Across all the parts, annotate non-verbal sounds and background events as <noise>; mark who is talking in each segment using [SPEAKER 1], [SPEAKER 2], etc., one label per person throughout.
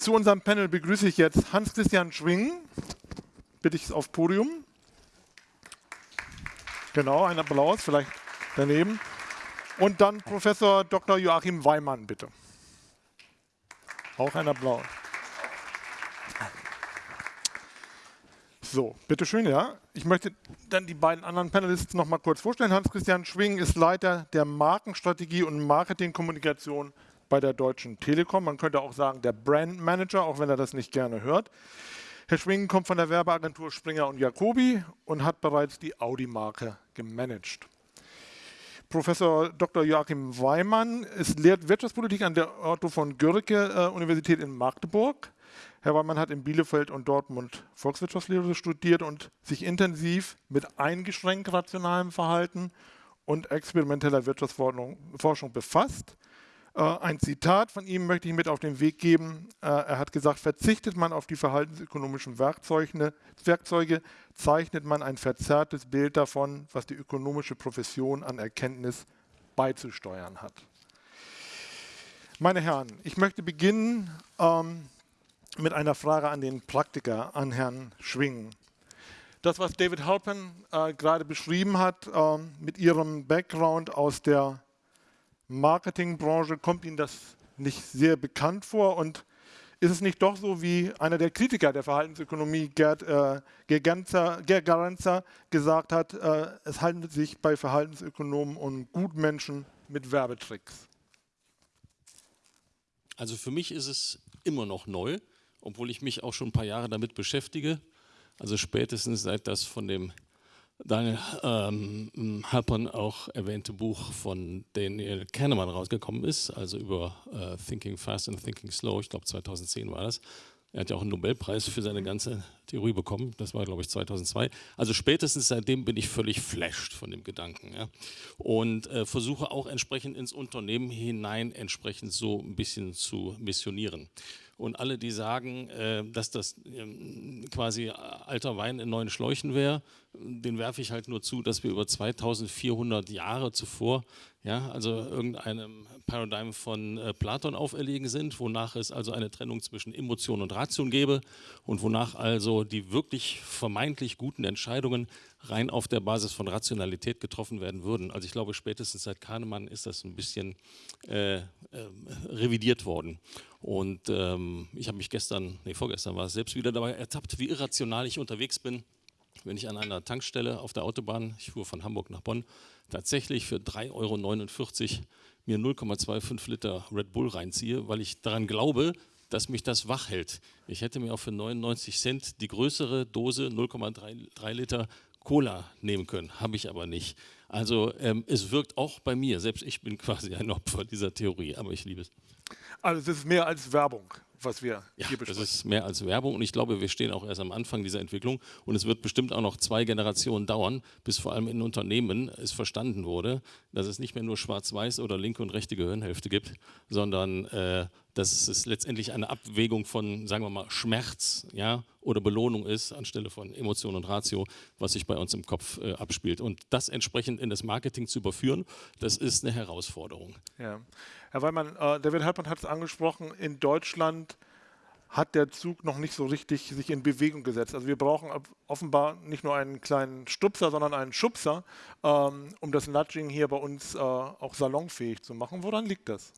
[SPEAKER 1] Zu unserem Panel begrüße ich jetzt Hans-Christian Schwing. Bitte ich aufs Podium. Genau, ein Applaus, vielleicht daneben. Und dann Professor Dr. Joachim Weimann, bitte. Auch ein Applaus. So, bitteschön, ja. Ich möchte dann die beiden anderen Panelists noch mal kurz vorstellen. Hans-Christian Schwing ist Leiter der Markenstrategie und Marketingkommunikation bei der Deutschen Telekom. Man könnte auch sagen, der Brand Manager, auch wenn er das nicht gerne hört. Herr Schwing kommt von der Werbeagentur Springer und Jacobi und hat bereits die Audi-Marke gemanagt. Professor Dr. Joachim Weimann ist, lehrt Wirtschaftspolitik an der Otto von Görke äh, Universität in Magdeburg. Herr Weimann hat in Bielefeld und Dortmund Volkswirtschaftslehre studiert und sich intensiv mit eingeschränkt rationalem Verhalten und experimenteller Wirtschaftsforschung befasst. Äh, ein Zitat von ihm möchte ich mit auf den Weg geben. Äh, er hat gesagt, verzichtet man auf die verhaltensökonomischen Werkzeuge, zeichnet man ein verzerrtes Bild davon, was die ökonomische Profession an Erkenntnis beizusteuern hat. Meine Herren, ich möchte beginnen ähm, mit einer Frage an den Praktiker, an Herrn Schwing. Das, was David Halpern äh, gerade beschrieben hat, äh, mit ihrem Background aus der Marketingbranche kommt Ihnen das nicht sehr bekannt vor und ist es nicht doch so, wie einer der Kritiker der Verhaltensökonomie, Gerd, äh, Gerenzer, gesagt hat, äh, es handelt sich bei Verhaltensökonomen um Gutmenschen mit Werbetricks?
[SPEAKER 2] Also für mich ist es immer noch neu, obwohl ich mich auch schon ein paar Jahre damit beschäftige. Also spätestens seit das von dem Daniel ähm, Halpern auch erwähnte Buch von Daniel Kahneman rausgekommen ist, also über äh, Thinking Fast and Thinking Slow, ich glaube 2010 war das. Er hat ja auch einen Nobelpreis für seine ganze Theorie bekommen, das war glaube ich 2002. Also spätestens seitdem bin ich völlig flashed von dem Gedanken ja. und äh, versuche auch entsprechend ins Unternehmen hinein entsprechend so ein bisschen zu missionieren. Und alle, die sagen, äh, dass das ähm, quasi alter Wein in neuen Schläuchen wäre, den werfe ich halt nur zu, dass wir über 2400 Jahre zuvor, ja, also irgendeinem Paradigm von äh, Platon auferlegen sind, wonach es also eine Trennung zwischen Emotion und Ration gäbe und wonach also die wirklich vermeintlich guten Entscheidungen rein auf der Basis von Rationalität getroffen werden würden. Also ich glaube, spätestens seit Kahnemann ist das ein bisschen äh, äh, revidiert worden. Und ähm, ich habe mich gestern, nee, vorgestern war es selbst wieder dabei ertappt, wie irrational ich unterwegs bin, wenn ich an einer Tankstelle auf der Autobahn, ich fuhr von Hamburg nach Bonn, tatsächlich für 3,49 Euro mir 0,25 Liter Red Bull reinziehe, weil ich daran glaube, dass mich das wach hält. Ich hätte mir auch für 99 Cent die größere Dose 0,3 Liter Cola nehmen können, habe ich aber nicht. Also ähm, es wirkt auch bei mir, selbst ich bin <laughs> quasi ein Opfer dieser Theorie, aber ich liebe es.
[SPEAKER 1] Also es ist mehr als Werbung, was wir
[SPEAKER 2] ja,
[SPEAKER 1] hier besprechen.
[SPEAKER 2] Das ist mehr als Werbung und ich glaube, wir stehen auch erst am Anfang dieser Entwicklung und es wird bestimmt auch noch zwei Generationen dauern, bis vor allem in Unternehmen es verstanden wurde, dass es nicht mehr nur schwarz-weiß oder linke und rechte Gehirnhälfte gibt, sondern äh, dass es letztendlich eine Abwägung von, sagen wir mal, Schmerz ja, oder Belohnung ist, anstelle von Emotion und Ratio, was sich bei uns im Kopf äh, abspielt. Und das entsprechend in das Marketing zu überführen, das ist eine Herausforderung.
[SPEAKER 1] Ja. Herr Weimann, äh, David Halpern hat es angesprochen, in Deutschland hat der Zug noch nicht so richtig sich in Bewegung gesetzt. Also wir brauchen offenbar nicht nur einen kleinen Stupser, sondern einen Schubser, ähm, um das Nudging hier bei uns äh, auch salonfähig zu machen. Woran liegt das?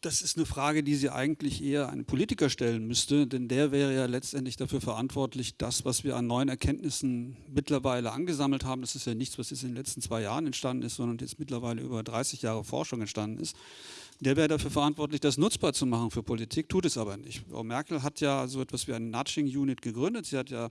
[SPEAKER 3] Das ist eine Frage, die Sie eigentlich eher einem Politiker stellen müsste, denn der wäre ja letztendlich dafür verantwortlich, das, was wir an neuen Erkenntnissen mittlerweile angesammelt haben, das ist ja nichts, was jetzt in den letzten zwei Jahren entstanden ist, sondern jetzt mittlerweile über 30 Jahre Forschung entstanden ist, der wäre dafür verantwortlich, das nutzbar zu machen für Politik, tut es aber nicht. Frau Merkel hat ja so etwas wie ein Nudging Unit gegründet. Sie hat ja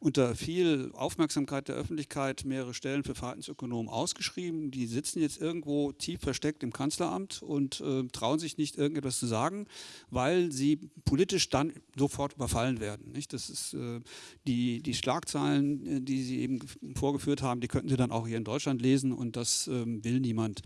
[SPEAKER 3] unter viel Aufmerksamkeit der Öffentlichkeit mehrere Stellen für Verhaltensökonomen ausgeschrieben. Die sitzen jetzt irgendwo tief versteckt im Kanzleramt und äh, trauen sich nicht irgendetwas zu sagen, weil sie politisch dann sofort überfallen werden. Nicht? Das ist äh, die, die Schlagzeilen, äh, die sie eben vorgeführt haben, die könnten sie dann auch hier in Deutschland lesen und das ähm, will niemand.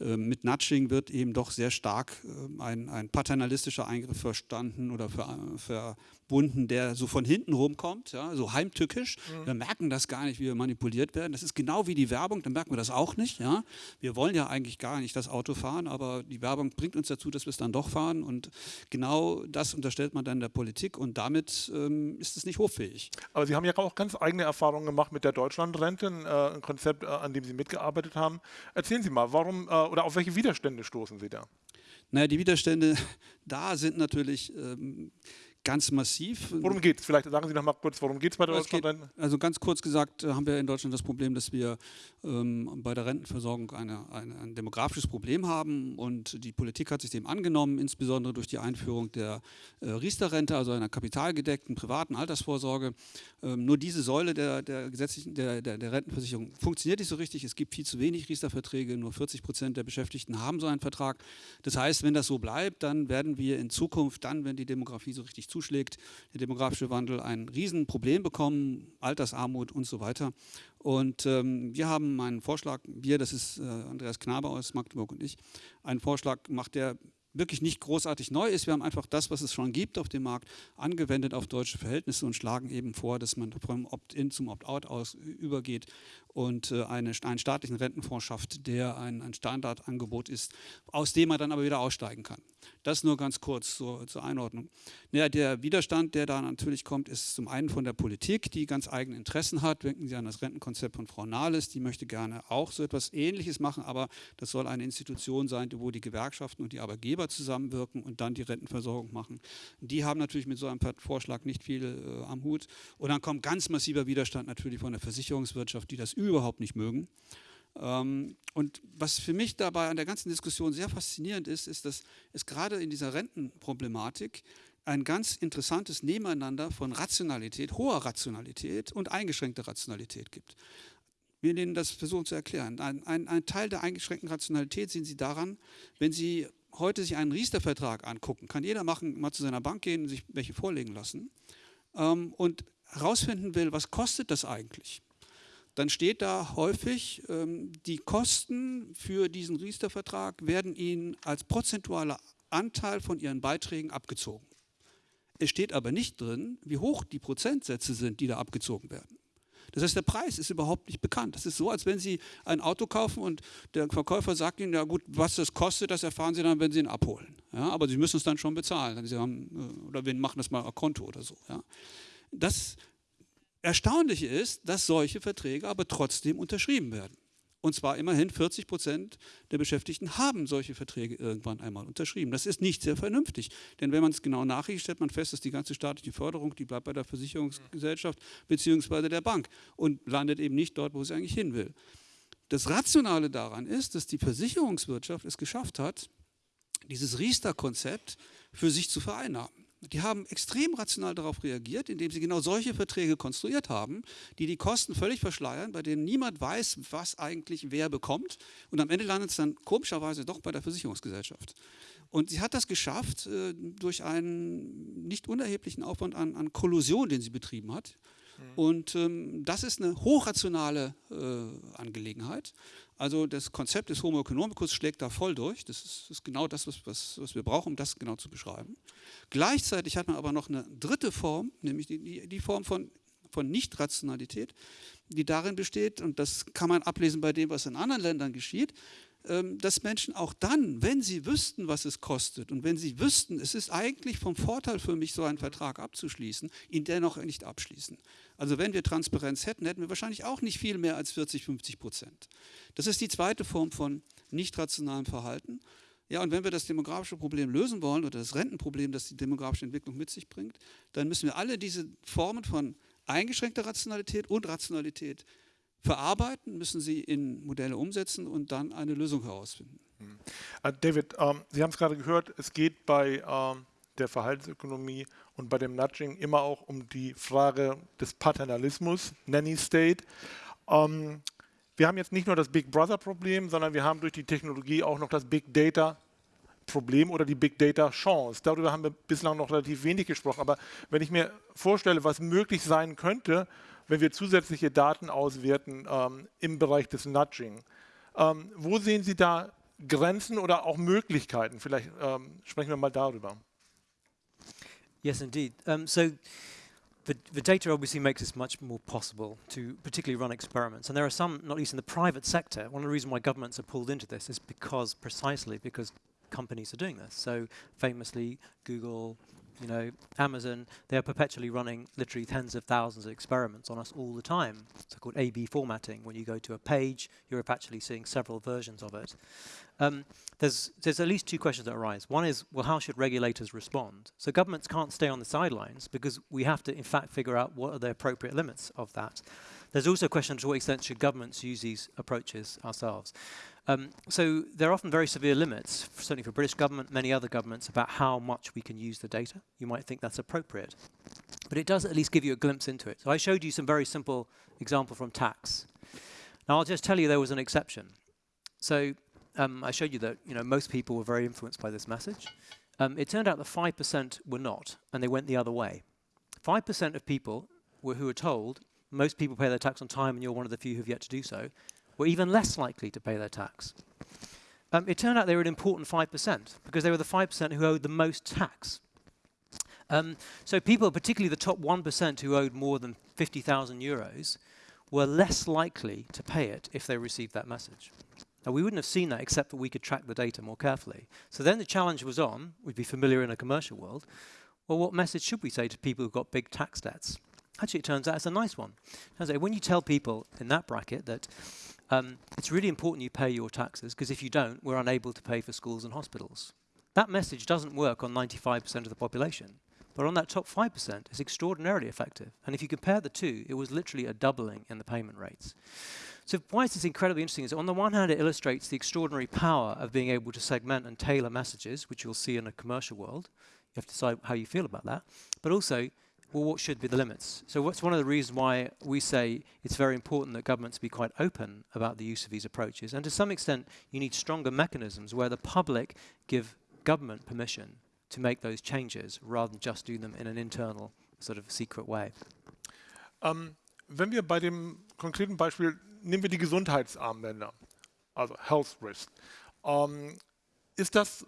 [SPEAKER 3] Ähm, mit Nudging wird eben doch sehr stark ähm, ein, ein paternalistischer Eingriff verstanden oder ver, ver, verbunden, der so von hinten rumkommt, ja, so heim, heimtückisch. Mhm. Wir merken das gar nicht, wie wir manipuliert werden. Das ist genau wie die Werbung, dann merken wir das auch nicht. Ja? Wir wollen ja eigentlich gar nicht das Auto fahren, aber die Werbung bringt uns dazu, dass wir es dann doch fahren. Und genau das unterstellt man dann der Politik und damit ähm, ist es nicht hoffähig.
[SPEAKER 1] Aber Sie haben ja auch ganz eigene Erfahrungen gemacht mit der Deutschlandrente, äh, ein Konzept, äh, an dem Sie mitgearbeitet haben. Erzählen Sie mal, warum äh, oder auf welche Widerstände stoßen Sie da?
[SPEAKER 3] Naja, die Widerstände <laughs> da sind natürlich ähm, ganz massiv.
[SPEAKER 1] Worum geht es? Vielleicht sagen Sie noch mal kurz, worum geht es bei der
[SPEAKER 3] Deutschlandrente? Also ganz kurz gesagt äh, haben wir in Deutschland das Problem, dass wir ähm, bei der Rentenversorgung eine, eine, ein demografisches Problem haben und die Politik hat sich dem angenommen, insbesondere durch die Einführung der äh, Riester-Rente, also einer kapitalgedeckten privaten Altersvorsorge. Ähm, nur diese Säule der, der gesetzlichen, der, der, der, Rentenversicherung funktioniert nicht so richtig. Es gibt viel zu wenig Riester-Verträge, nur 40 Prozent der Beschäftigten haben so einen Vertrag. Das heißt, wenn das so bleibt, dann werden wir in Zukunft, dann, wenn die Demografie so richtig zuschlägt, der demografische Wandel ein Riesenproblem bekommen, Altersarmut und so weiter. Und ähm, wir haben einen Vorschlag, wir, das ist äh, Andreas Knabe aus Magdeburg und ich, einen Vorschlag macht, der wirklich nicht großartig neu ist. Wir haben einfach das, was es schon gibt auf dem Markt, angewendet auf deutsche Verhältnisse und schlagen eben vor, dass man vom Opt-in zum Opt-out aus übergeht und äh, eine, einen staatlichen Rentenfonds schafft, der ein, ein, Standardangebot ist, aus dem man dann aber wieder aussteigen kann. Das nur ganz kurz zur, zur Einordnung. Ja, der Widerstand, der da natürlich kommt, ist zum einen von der Politik, die ganz eigene Interessen hat. Denken Sie an das Rentenkonzept von Frau Nahles, die möchte gerne auch so etwas Ähnliches machen, aber das soll eine Institution sein, wo die Gewerkschaften und die Arbeitgeber zusammenwirken und dann die Rentenversorgung machen. Die haben natürlich mit so einem Vorschlag nicht viel äh, am Hut. Und dann kommt ganz massiver Widerstand natürlich von der Versicherungswirtschaft, die das überhaupt nicht mögen. Ähm, und was für mich dabei an der ganzen Diskussion sehr faszinierend ist, ist, dass es gerade in dieser Rentenproblematik ein ganz interessantes Nebeneinander von Rationalität, hoher Rationalität und eingeschränkter Rationalität gibt. Wir Ihnen das versuchen zu erklären. Ein, ein, ein, Teil der eingeschränkten Rationalität sehen Sie daran, wenn Sie heute sich einen Riester-Vertrag angucken, kann jeder machen, mal zu seiner Bank gehen und sich welche vorlegen lassen ähm, und herausfinden will, was kostet das eigentlich dann steht da häufig, ähm, die Kosten für diesen Riester-Vertrag werden Ihnen als prozentualer Anteil von Ihren Beiträgen abgezogen. Es steht aber nicht drin, wie hoch die Prozentsätze sind, die da abgezogen werden. Das heißt, der Preis ist überhaupt nicht bekannt. Das ist so, als wenn Sie ein Auto kaufen und der Verkäufer sagt Ihnen, ja gut, was das kostet, das erfahren Sie dann, wenn Sie ihn abholen. Ja, aber Sie müssen es dann schon bezahlen. Sie haben, äh, oder wir machen das mal auf Konto oder so. Ja. Das Erstaunliche ist, dass solche Verträge aber trotzdem unterschrieben werden. Und zwar immerhin 40 Prozent der Beschäftigten haben solche Verträge irgendwann einmal unterschrieben. Das ist nicht sehr vernünftig. Denn wenn man es genau nachriecht, stellt man fest, dass die ganze staatliche Förderung, die bleibt bei der Versicherungsgesellschaft bzw. der Bank und landet eben nicht dort, wo sie eigentlich hin will. Das Rationale daran ist, dass die Versicherungswirtschaft es geschafft hat, dieses Riester-Konzept für sich zu vereinnahmen. Die haben extrem rational darauf reagiert, indem sie genau solche Verträge konstruiert haben, die die Kosten völlig verschleiern, bei denen niemand weiß, was eigentlich wer bekommt. Und am Ende landet es dann komischerweise doch bei der Versicherungsgesellschaft. Und sie hat das geschafft äh, durch einen nicht unerheblichen Aufwand an, an Kollusion, den sie betrieben hat. Mhm. Und ähm, das ist eine hochrationale äh, Angelegenheit. Also das Konzept des Homo economicus schlägt da voll durch. Das ist, ist genau das, was, was, was, wir brauchen, um das genau zu beschreiben. Gleichzeitig hat man aber noch eine dritte Form, nämlich die, die, die Form von, von Nicht-Rationalität, die darin besteht, und das kann man ablesen bei dem, was in anderen Ländern geschieht, dass Menschen auch dann, wenn sie wüssten, was es kostet und wenn sie wüssten, es ist eigentlich vom Vorteil für mich, so einen Vertrag abzuschließen, ihn dennoch nicht abschließen. Also wenn wir Transparenz hätten, hätten wir wahrscheinlich auch nicht viel mehr als 40, 50 Prozent. Das ist die zweite Form von nicht rationalem Verhalten. Ja, und wenn wir das demografische Problem lösen wollen oder das Rentenproblem, das die demografische Entwicklung mit sich bringt, dann müssen wir alle diese Formen von eingeschränkter Rationalität und Rationalität verarbeiten, müssen sie in Modelle umsetzen und dann eine Lösung herausfinden.
[SPEAKER 1] Hm. Äh, David, ähm, Sie haben es gerade gehört, es geht bei ähm, der Verhaltensökonomie und bei dem Nudging immer auch um die Frage des Paternalismus, Nanny State. Ähm, wir haben jetzt nicht nur das Big Brother Problem, sondern wir haben durch die Technologie auch noch das Big Data Problem oder die Big Data Chance. Darüber haben wir bislang noch relativ wenig gesprochen. Aber wenn ich mir vorstelle, was möglich sein könnte, wenn wir zusätzliche Daten auswerten ähm, im Bereich des Nudging. Ähm, wo sehen Sie da Grenzen oder auch Möglichkeiten? Vielleicht ähm, sprechen wir mal darüber.
[SPEAKER 4] Yes, indeed. Um, so the, the data obviously makes it much more possible to particularly run experiments. And there are some, not least in the private sector, one of the reasons why governments are pulled into this is because, precisely because companies are doing this. So famously, Google, you know, Amazon, they're perpetually running literally tens of thousands of experiments on us all the time. It's called A-B formatting. When you go to a page, you're actually seeing several versions of it. Um, there's, there's at least two questions that arise. One is, well, how should regulators respond? So governments can't stay on the sidelines because we have to, in fact, figure out what are the appropriate limits of that. There's also a question to what extent should governments use these approaches ourselves. Um, so there are often very severe limits, certainly for British government, many other governments, about how much we can use the data. You might think that's appropriate. But it does at least give you a glimpse into it. So I showed you some very simple example from tax. Now I'll just tell you there was an exception. So um, I showed you that you know most people were very influenced by this message. Um, it turned out that 5% were not, and they went the other way. 5% of people were who were told most people pay their tax on time and you're one of the few who've yet to do so, were even less likely to pay their tax. Um, it turned out they were an important 5% because they were the 5% who owed the most tax. Um, so people, particularly the top 1% who owed more than 50,000 euros, were less likely to pay it if they received that message. Now, we wouldn't have seen that except that we could track the data more carefully. So then the challenge was on, we'd be familiar in a commercial world, well, what message should we say to people who've got big tax debts? Actually, it turns out it's a nice one. When you tell people in that bracket that um, it's really important you pay your taxes, because if you don't, we're unable to pay for schools and hospitals. That message doesn't work on 95% of the population. But on that top 5%, it's extraordinarily effective. And if you compare the two, it was literally a doubling in the payment rates. So why is this incredibly interesting is on the one hand, it illustrates the extraordinary power of being able to segment and tailor messages, which you'll see in a commercial world. You have to decide how you feel about that. But also, well, what should be the limits? So what's one of the reasons why we say it's very important that governments be quite open about the use of these approaches. And to some extent, you need stronger mechanisms where the public give government permission to make those changes rather than just do them in an internal sort of secret way.
[SPEAKER 1] Um, wenn wir bei dem konkreten Beispiel, nehmen wir die Gesundheitsarmbänder, also Health Risk. Ähm, ist das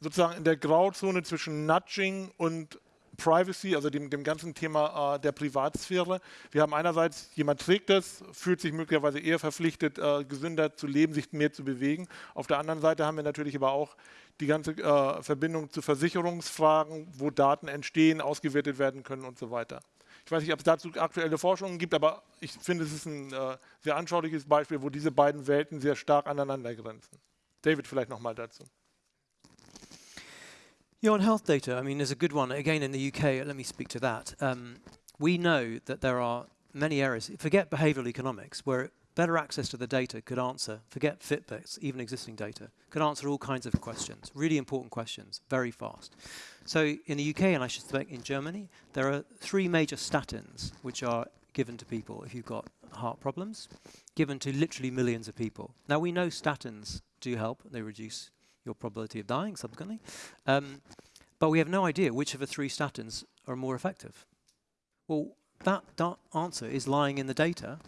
[SPEAKER 1] sozusagen in der Grauzone zwischen Nudging und Privacy, also dem, dem ganzen Thema äh, der Privatsphäre. Wir haben einerseits, jemand trägt es, fühlt sich möglicherweise eher verpflichtet, äh, gesünder zu leben, sich mehr zu bewegen. Auf der anderen Seite haben wir natürlich aber auch die ganze äh, Verbindung zu Versicherungsfragen, wo Daten entstehen, ausgewertet werden können und so weiter. Ich weiß nicht, ob es dazu aktuelle Forschungen gibt, aber ich finde, es ist ein äh, sehr anschauliches Beispiel, wo diese beiden Welten sehr stark aneinander grenzen. David, vielleicht nochmal dazu.
[SPEAKER 4] Yeah, on health data, I mean, there's a good one. Again, in the UK, let me speak to that. Um, we know that there are many areas, forget behavioral economics, where better access to the data could answer, forget Fitbits, even existing data, could answer all kinds of questions, really important questions, very fast. So in the UK, and I should suspect in Germany, there are three major statins which are given to people if you've got heart problems, given to literally millions of people. Now we know statins do help, they reduce your probability of dying subsequently. Um, but we have no idea which of the three statins are more effective. Well, that, answer is lying in the data,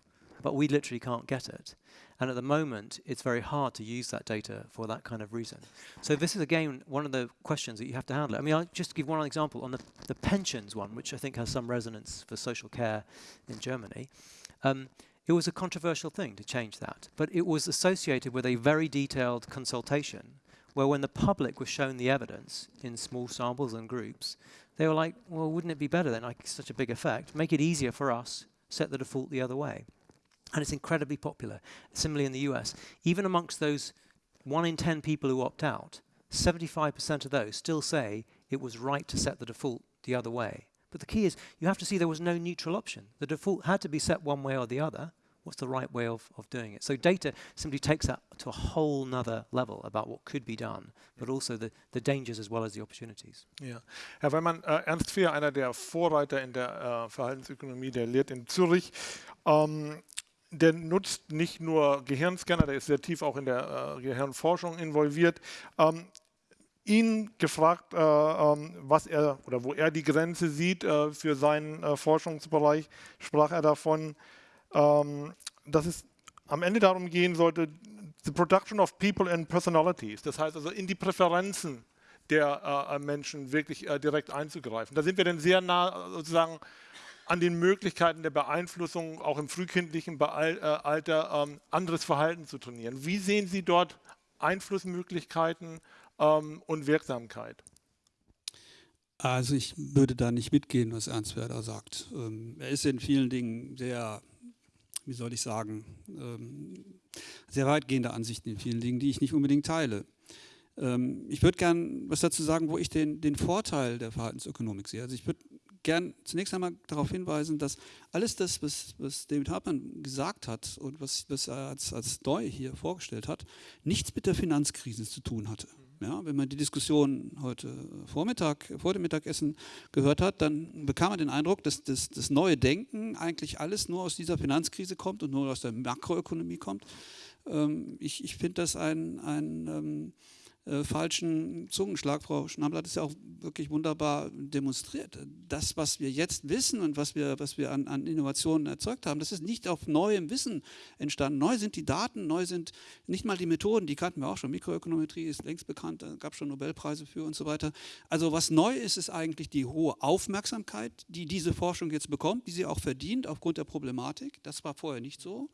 [SPEAKER 4] but we literally can't get it. And at the moment, it's very hard to use that data for that kind of reason. So this is, again, one of the questions that you have to handle. I mean, I'll just give one example on the, the pensions one, which I think has some resonance for social care in Germany. Um, it was a controversial thing to change that, but it was associated with a very detailed consultation where when the public was shown the evidence in small samples and groups, they were like, well, wouldn't it be better then, like such a big effect, make it easier for us, set the default the other way. And it's incredibly popular. Similarly in the US, even amongst those one in 10 people who opt out, 75% of those still say it was right to set the default the other way. But the key is you have to see there was no neutral option. The default had to be set one way or the other, what's the right way of, of doing it. So data simply takes that to a whole nother level about what could be done, but also the, the dangers as well as the opportunities.
[SPEAKER 1] Ja. Herr Weimann, äh, Ernst Fehr, einer der Vorreiter in der äh, Verhaltensökonomie, der lehrt in Zürich. Ähm, der nutzt nicht nur Gehirnscanner, der ist sehr tief auch in der äh, Gehirnforschung involviert. Ähm, ihn gefragt, äh, ähm, was er oder wo er die Grenze sieht äh, für seinen äh, Forschungsbereich, sprach er davon, ähm, dass es am Ende darum gehen sollte, the production of people and personalities, das heißt also in die Präferenzen der äh, Menschen wirklich äh, direkt einzugreifen. Da sind wir dann sehr nah sozusagen an den Möglichkeiten der Beeinflussung auch im frühkindlichen Alter ähm, anderes Verhalten zu trainieren. Wie sehen Sie dort Einflussmöglichkeiten ähm, und Wirksamkeit?
[SPEAKER 3] Also ich würde da nicht mitgehen, was Ernst Werder sagt. Ähm, er ist in vielen Dingen sehr, wie soll ich sagen, ähm, sehr weitgehende Ansichten in vielen Dingen, die ich nicht unbedingt teile. Ähm, ich würde gern was dazu sagen, wo ich den, den Vorteil der Verhaltensökonomik sehe. Also ich würde gern zunächst einmal darauf hinweisen, dass alles das, was, was David Hartmann gesagt hat und was, was er als, als neu hier vorgestellt hat, nichts mit der Finanzkrise zu tun hatte. Ja, wenn man die Diskussion heute Vormittag, vor dem Mittagessen gehört hat, dann bekam man den Eindruck, dass das, das neue Denken eigentlich alles nur aus dieser Finanzkrise kommt und nur aus der Makroökonomie kommt. Ähm, ich ich finde das ein, ein ähm, äh, falschen Zungenschlag. Frau Schnabel hat es ja auch wirklich wunderbar demonstriert. Das, was wir jetzt wissen und was wir, was wir an, an, Innovationen erzeugt haben, das ist nicht auf neuem Wissen entstanden. Neu sind die Daten, neu sind nicht mal die Methoden, die kannten wir auch schon. Mikroökonometrie ist längst bekannt, da gab es schon Nobelpreise für und so weiter. Also was neu ist, ist eigentlich die hohe Aufmerksamkeit, die diese Forschung jetzt bekommt, die sie auch verdient aufgrund der Problematik. Das war vorher nicht so.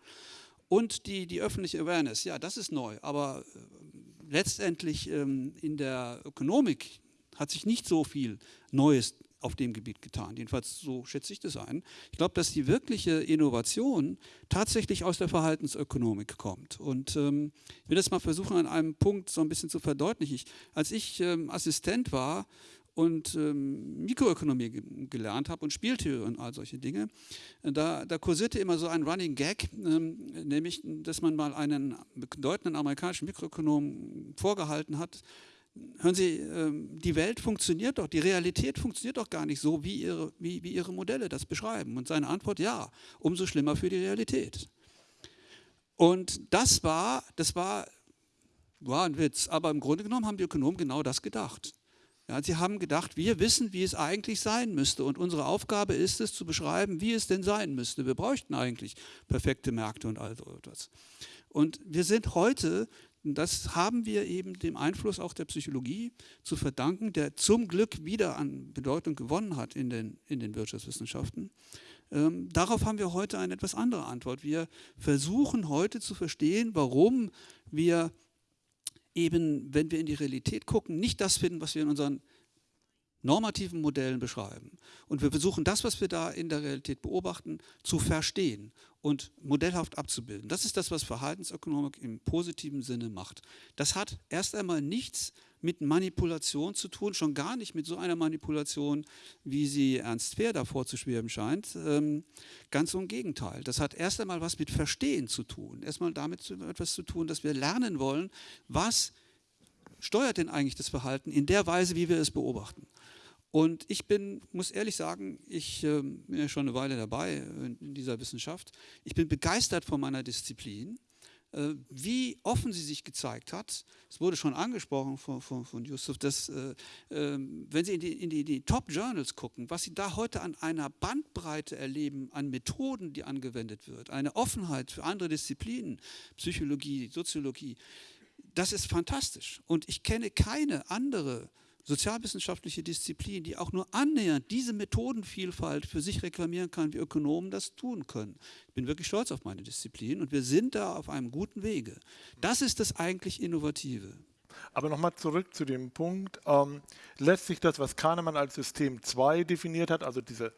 [SPEAKER 3] Und die, die öffentliche Awareness, ja, das ist neu, aber äh, letztendlich ähm, in der Ökonomik hat sich nicht so viel Neues auf dem Gebiet getan. Jedenfalls so schätze ich das ein. Ich glaube, dass die wirkliche Innovation tatsächlich aus der Verhaltensökonomik kommt. Und ähm, ich will das mal versuchen, an einem Punkt so ein bisschen zu verdeutlichen. Ich, als ich ähm, Assistent war und ähm, Mikroökonomie gelernt habe und Spieltheorie und all solche Dinge, da, da kursierte immer so ein Running Gag, ähm, nämlich, dass man mal einen bedeutenden amerikanischen Mikroökonom vorgehalten hat, hören Sie, ähm, die Welt funktioniert doch, die Realität funktioniert doch gar nicht so, wie Ihre, wie, wie Ihre Modelle das beschreiben. Und seine Antwort, ja, umso schlimmer für die Realität. Und das war, das war, war ein Witz, aber im Grunde genommen haben die Ökonomen genau das gedacht. Ja, sie haben gedacht, wir wissen, wie es eigentlich sein müsste und unsere Aufgabe ist es zu beschreiben, wie es denn sein müsste. Wir bräuchten eigentlich perfekte Märkte und all so etwas. Und wir sind heute, das haben wir eben dem Einfluss auch der Psychologie zu verdanken, der zum Glück wieder an Bedeutung gewonnen hat in den, in den Wirtschaftswissenschaften. Ähm, darauf haben wir heute eine etwas andere Antwort. Wir versuchen heute zu verstehen, warum wir eben, wenn wir in die Realität gucken, nicht das finden, was wir in unseren normativen Modellen beschreiben. Und wir versuchen das, was wir da in der Realität beobachten, zu verstehen und modellhaft abzubilden. Das ist das, was Verhaltensökonomik im positiven Sinne macht. Das hat erst einmal nichts mit Manipulation zu tun, schon gar nicht mit so einer Manipulation, wie sie Ernst Fehr da vorzuschweben scheint. Ähm, ganz im Gegenteil. Das hat erst einmal was mit Verstehen zu tun. Erstmal damit etwas zu tun, dass wir lernen wollen, was steuert denn eigentlich das Verhalten in der Weise, wie wir es beobachten. Und ich bin, muss ehrlich sagen, ich äh, bin ja schon eine Weile dabei in dieser Wissenschaft. Ich bin begeistert von meiner Disziplin. Äh, wie offen sie sich gezeigt hat. Es wurde schon angesprochen von, von, von Yusuf, dass äh, ähm, wenn Sie in die, in die, die Top-Journals gucken, was Sie da heute an einer Bandbreite erleben, an Methoden, die angewendet wird, eine Offenheit für andere Disziplinen, Psychologie, Soziologie, das ist fantastisch. Und ich kenne keine andere sozialwissenschaftliche Disziplin, die auch nur annähernd diese Methodenvielfalt für sich reklamieren kann, wie Ökonomen das tun können. Ich bin wirklich stolz auf meine Disziplin und wir sind da auf einem guten Wege. Das ist das eigentlich Innovative.
[SPEAKER 1] Aber nochmal zurück zu dem Punkt, ähm, lässt sich das, was Kahnemann als System 2 definiert hat, also diese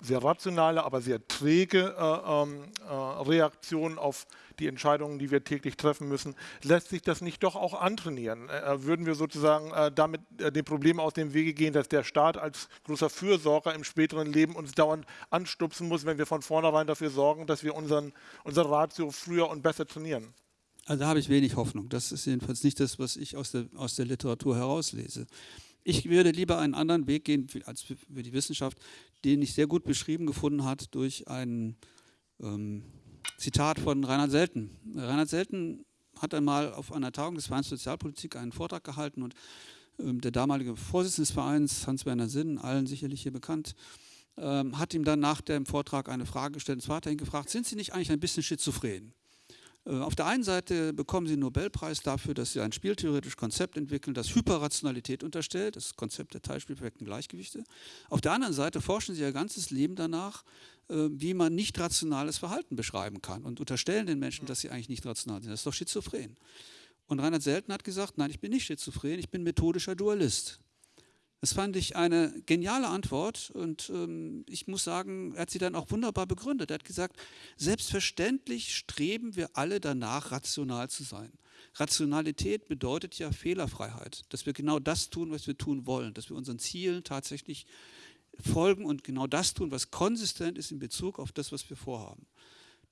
[SPEAKER 1] sehr rationale, aber sehr träge äh, ähm, äh, Reaktion auf die Entscheidungen, die wir täglich treffen müssen, lässt sich das nicht doch auch antrainieren? Äh, äh würden wir sozusagen äh, damit äh, dem Problem aus dem Wege gehen, dass der Staat als großer Fürsorger im späteren Leben uns dauernd anstupsen muss, wenn wir von vornherein dafür sorgen, dass wir unseren, unser Ratio früher und besser trainieren?
[SPEAKER 3] Also da habe ich wenig Hoffnung. Das ist jedenfalls nicht das, was ich aus der, aus der Literatur herauslese. Ich würde lieber einen anderen Weg gehen als für die Wissenschaft, den ich sehr gut beschrieben gefunden hat durch ein ähm, Zitat von Reinhard Selten. Reinhard Selten hat einmal auf einer Tagung des Vereins Sozialpolitik einen Vortrag gehalten und ähm, der damalige Vorsitzende des Vereins, Hans-Werner Sinn, allen sicherlich hier bekannt, ähm, hat ihm dann nach dem Vortrag eine Frage gestellt. Und zwar hat er ihn gefragt, sind Sie nicht eigentlich ein bisschen schizophren? Äh, auf der einen Seite bekommen sie einen Nobelpreis dafür, dass sie ein spieltheoretisches Konzept entwickeln, das Hyperrationalität unterstellt, das Konzept der teilspielperfekten Gleichgewichte. Auf der anderen Seite forschen sie ihr ganzes Leben danach, äh, wie man nicht rationales Verhalten beschreiben kann und unterstellen den Menschen, dass sie eigentlich nicht rational sind. Das ist doch schizophren. Und Reinhard Selten hat gesagt, nein, ich bin nicht schizophren, ich bin methodischer Dualist. Das fand ich eine geniale Antwort und ähm, ich muss sagen, er hat sie dann auch wunderbar begründet. Er hat gesagt, selbstverständlich streben wir alle danach, rational zu sein. Rationalität bedeutet ja Fehlerfreiheit, dass wir genau das tun, was wir tun wollen, dass wir unseren Zielen tatsächlich folgen und genau das tun, was konsistent ist in Bezug auf das, was wir vorhaben.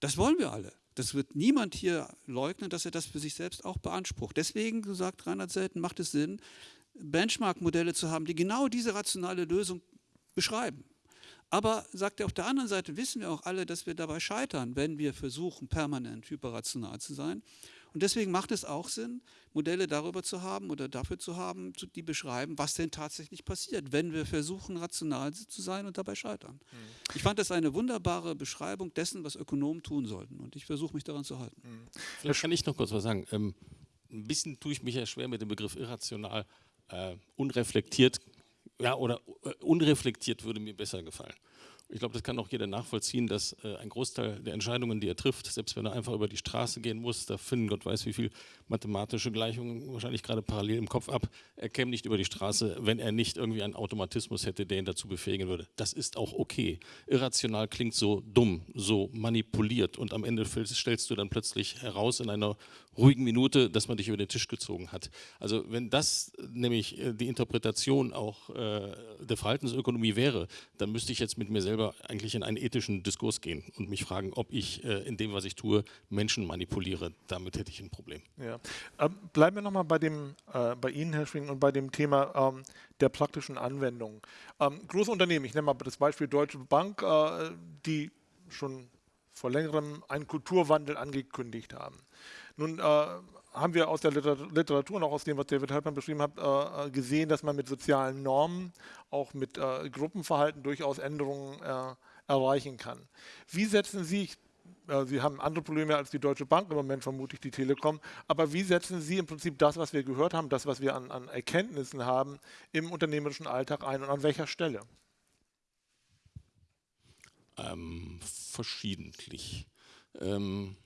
[SPEAKER 3] Das wollen wir alle. Das wird niemand hier leugnen, dass er das für sich selbst auch beansprucht. Deswegen, so sagt Reinhard Selten, macht es Sinn, Benchmark-Modelle zu haben, die genau diese rationale Lösung beschreiben. Aber, sagt er, auf der anderen Seite wissen wir auch alle, dass wir dabei scheitern, wenn wir versuchen, permanent hyperrational zu sein. Und deswegen macht es auch Sinn, Modelle darüber zu haben oder dafür zu haben, die beschreiben, was denn tatsächlich passiert, wenn wir versuchen, rational zu sein und dabei scheitern. Mhm. Ich fand das eine wunderbare Beschreibung dessen, was Ökonomen tun sollten. Und ich versuche mich daran zu halten. Mhm.
[SPEAKER 2] Vielleicht kann ich noch kurz was sagen. Ähm, ein bisschen tue ich mich ja schwer mit dem Begriff irrational äh, unreflektiert, ja, oder äh, unreflektiert würde mir besser gefallen. Ich glaube, das kann auch jeder nachvollziehen, dass äh, ein Großteil der Entscheidungen, die er trifft, selbst wenn er einfach über die Straße gehen muss, da finden Gott weiß wie viele mathematische Gleichungen wahrscheinlich gerade parallel im Kopf ab, er käme nicht über die Straße, wenn er nicht irgendwie einen Automatismus hätte, der ihn dazu befähigen würde. Das ist auch okay. Irrational klingt so dumm, so manipuliert und am Ende stellst du dann plötzlich heraus in einer ruhigen Minute, dass man dich über den Tisch gezogen hat. Also wenn das nämlich äh, die Interpretation auch äh, der Verhaltensökonomie wäre, dann müsste ich jetzt mit mir selber eigentlich in einen ethischen Diskurs gehen und mich fragen, ob ich äh, in dem, was ich tue, Menschen manipuliere. Damit hätte ich ein Problem.
[SPEAKER 1] Ja. Ähm, bleiben wir nochmal bei, äh, bei Ihnen, Herr Schwing, und bei dem Thema ähm, der praktischen Anwendung. Ähm, große Unternehmen, ich nenne mal das Beispiel Deutsche Bank, äh, die schon vor längerem einen Kulturwandel angekündigt haben. Nun äh, haben wir aus der Literatur und auch aus dem, was David Halpern beschrieben hat, äh, gesehen, dass man mit sozialen Normen, auch mit äh, Gruppenverhalten durchaus Änderungen äh, erreichen kann. Wie setzen Sie, äh, Sie haben andere Probleme als die Deutsche Bank im Moment, vermutlich die Telekom, aber wie setzen Sie im Prinzip das, was wir gehört haben, das, was wir an, an Erkenntnissen haben, im unternehmerischen Alltag ein und an welcher Stelle?
[SPEAKER 2] Ähm, verschiedentlich. Ähm,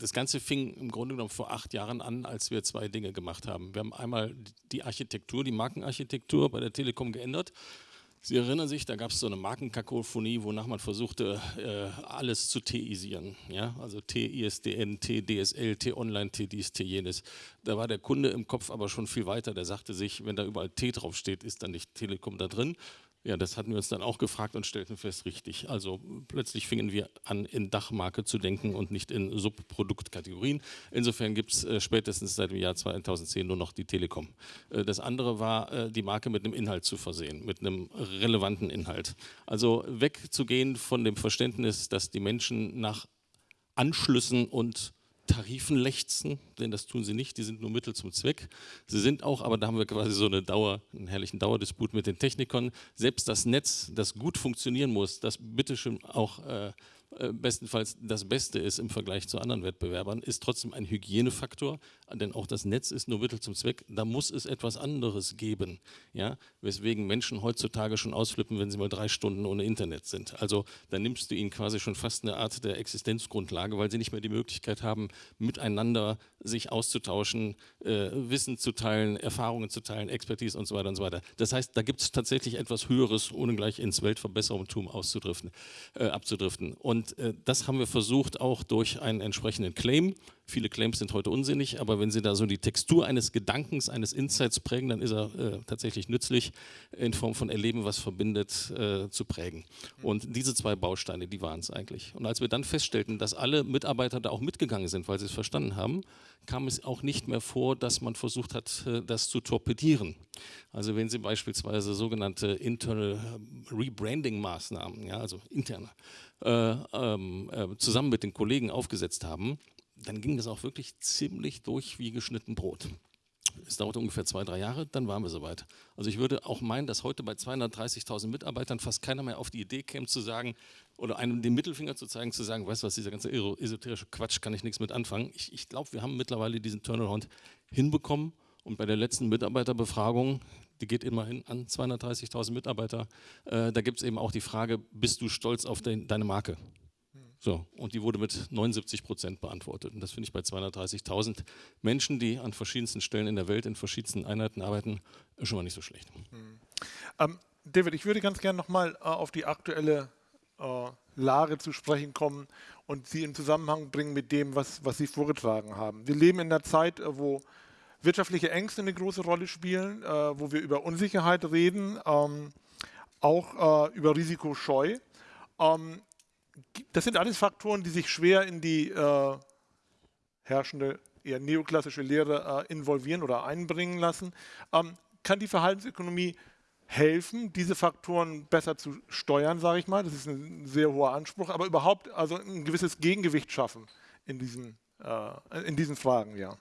[SPEAKER 2] das Ganze fing im Grunde genommen vor acht Jahren an, als wir zwei Dinge gemacht haben. Wir haben einmal die Architektur, die Markenarchitektur bei der Telekom geändert. Sie erinnern sich, da gab es so eine Markenkakophonie, wonach man versuchte, äh, alles zu T-isieren. Ja? Also T-ISDN, T-DSL, T-Online, T-dies, T-jenes. Da war der Kunde im Kopf aber schon viel weiter. Der sagte sich, wenn da überall T draufsteht, ist dann nicht Telekom da drin. Ja, das hatten wir uns dann auch gefragt und stellten fest, richtig. Also plötzlich fingen wir an, in Dachmarke zu denken und nicht in Subproduktkategorien. Insofern gibt es äh, spätestens seit dem Jahr 2010 nur noch die Telekom. Äh, das andere war, äh, die Marke mit einem Inhalt zu versehen, mit einem relevanten Inhalt. Also wegzugehen von dem Verständnis, dass die Menschen nach Anschlüssen und Tarifen lechzen, denn das tun sie nicht, die sind nur Mittel zum Zweck. Sie sind auch, aber da haben wir quasi so eine Dauer, einen herrlichen Dauerdisput mit den Technikern. Selbst das Netz, das gut funktionieren muss, das bitteschön auch äh, bestenfalls das Beste ist im Vergleich zu anderen Wettbewerbern, ist trotzdem ein Hygienefaktor, denn auch das Netz ist nur Mittel zum Zweck. Da muss es etwas anderes geben, ja? weswegen Menschen heutzutage schon ausflippen, wenn sie mal drei Stunden ohne Internet sind. Also da nimmst du ihnen quasi schon fast eine Art der Existenzgrundlage, weil sie nicht mehr die Möglichkeit haben, miteinander sich auszutauschen, äh, Wissen zu teilen, Erfahrungen zu teilen, Expertise und so weiter und so weiter. Das heißt, da gibt es tatsächlich etwas Höheres, ohne gleich ins Weltverbesserungstum auszudriften, äh, abzudriften. Und äh, das haben wir versucht auch durch einen entsprechenden Claim. Viele Claims sind heute unsinnig, aber wenn Sie da so die Textur eines Gedankens, eines Insights prägen, dann ist er äh, tatsächlich nützlich, in Form von Erleben, was verbindet, äh, zu prägen. Und diese zwei Bausteine, die waren es eigentlich. Und als wir dann feststellten, dass alle Mitarbeiter da auch mitgegangen sind, weil sie es verstanden haben, kam es auch nicht mehr vor, dass man versucht hat, äh, das zu torpedieren. Also wenn Sie beispielsweise sogenannte Internal Rebranding-Maßnahmen, ja, also interne, zusammen mit den Kollegen aufgesetzt haben, dann ging das auch wirklich ziemlich durch wie geschnitten Brot. Es dauerte ungefähr zwei, drei Jahre, dann waren wir soweit. Also ich würde auch meinen, dass heute bei 230.000 Mitarbeitern fast keiner mehr auf die Idee käme zu sagen, oder einem den Mittelfinger zu zeigen, zu sagen, weißt du was, dieser ganze esoterische Quatsch kann ich nichts mit anfangen. Ich, ich glaube, wir haben mittlerweile diesen Turnaround hinbekommen und bei der letzten Mitarbeiterbefragung, die geht immerhin an 230.000 Mitarbeiter, äh, da gibt es eben auch die Frage, bist du stolz auf de deine Marke? So, und die wurde mit 79 Prozent beantwortet. Und das finde ich bei 230.000 Menschen, die an verschiedensten Stellen in der Welt in verschiedensten Einheiten arbeiten, schon mal nicht so schlecht.
[SPEAKER 1] Mhm. Ähm, David, ich würde ganz gerne nochmal äh, auf die aktuelle äh, Lage zu sprechen kommen und sie in Zusammenhang bringen mit dem, was, was Sie vorgetragen haben. Wir leben in einer Zeit, äh, wo wirtschaftliche Ängste eine große Rolle spielen, äh, wo wir über Unsicherheit reden, ähm, auch äh, über Risikoscheu. Ähm, das sind alles Faktoren, die sich schwer in die äh, herrschende, eher neoklassische Lehre äh, involvieren oder einbringen lassen. Ähm, kann die Verhaltensökonomie helfen, diese Faktoren besser zu steuern, sage ich mal? Das ist ein sehr hoher Anspruch, aber überhaupt also ein gewisses Gegengewicht schaffen in diesen, äh, in diesen Fragen, ja.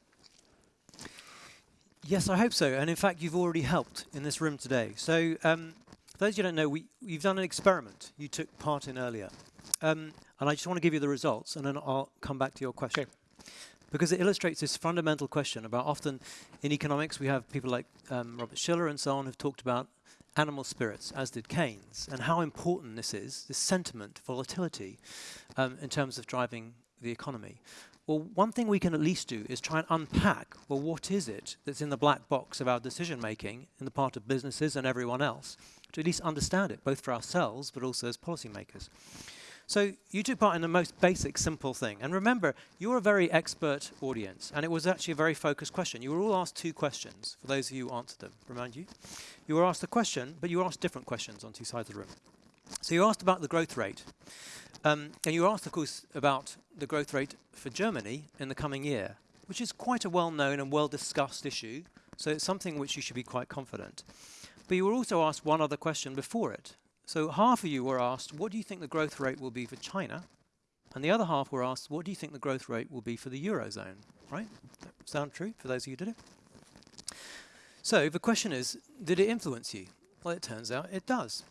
[SPEAKER 4] Yes, I hope so. And in fact, you've already helped in this room today. So, um, for those you don't know, we, we've done an experiment you took part in earlier. Um, and I just want to give you the results, and then I'll come back to your question. Because it illustrates this fundamental question about often in economics we have people like um, Robert Schiller and so on who've talked about animal spirits, as did Keynes, and how important this is, this sentiment, volatility, um, in terms of driving the economy. Well, one thing we can at least do is try and unpack, well, what is it that's in the black box of our decision making in the part of businesses and everyone else, to at least understand it, both for ourselves but also as policymakers. So you took part in the most basic, simple thing. And remember, you're a very expert audience, and it was actually a very focused question. You were all asked two questions, for those of you who answered them, remind you. You were asked a question, but you were asked different questions on two sides of the room. So you asked about the growth rate. Um, and you asked, of course, about the growth rate for Germany in the coming year, which is quite a well-known and well-discussed issue, so it's something which you should be quite confident. But you were also asked one other question before it, so half of you were asked, what do you think the growth rate will be for China? And the other half were asked, what do you think the growth rate will be for the Eurozone? Right? Sound true for those of you who did it? So the question is, did it influence you? Well, it turns out it does.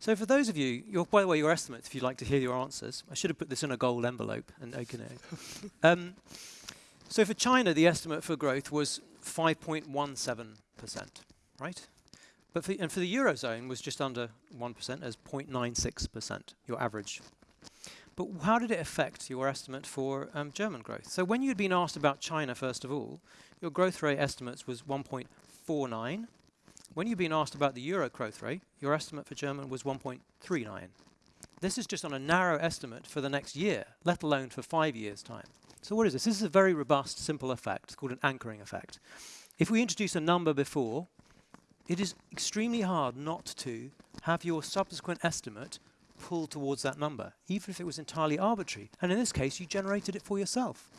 [SPEAKER 4] So for those of you, your, by the way, your estimates, if you'd like to hear your answers, I should have put this in a gold envelope and open it. <laughs> um, so for China, the estimate for growth was 5.17%, right? But for, and for the Eurozone was just under 1% as 0.96%, your average. But how did it affect your estimate for um, German growth? So when you'd been asked about China, first of all, your growth rate estimates was 1.49. When you've been asked about the Euro growth rate, your estimate for German was 1.39. This is just on a narrow estimate for the next year, let alone for five years' time. So what is this? This is a very robust, simple effect. It's called an anchoring effect. If we introduce a number before, it is extremely hard not to have your subsequent estimate pull towards that number, even if it was entirely arbitrary. And in this case, you generated it for yourself.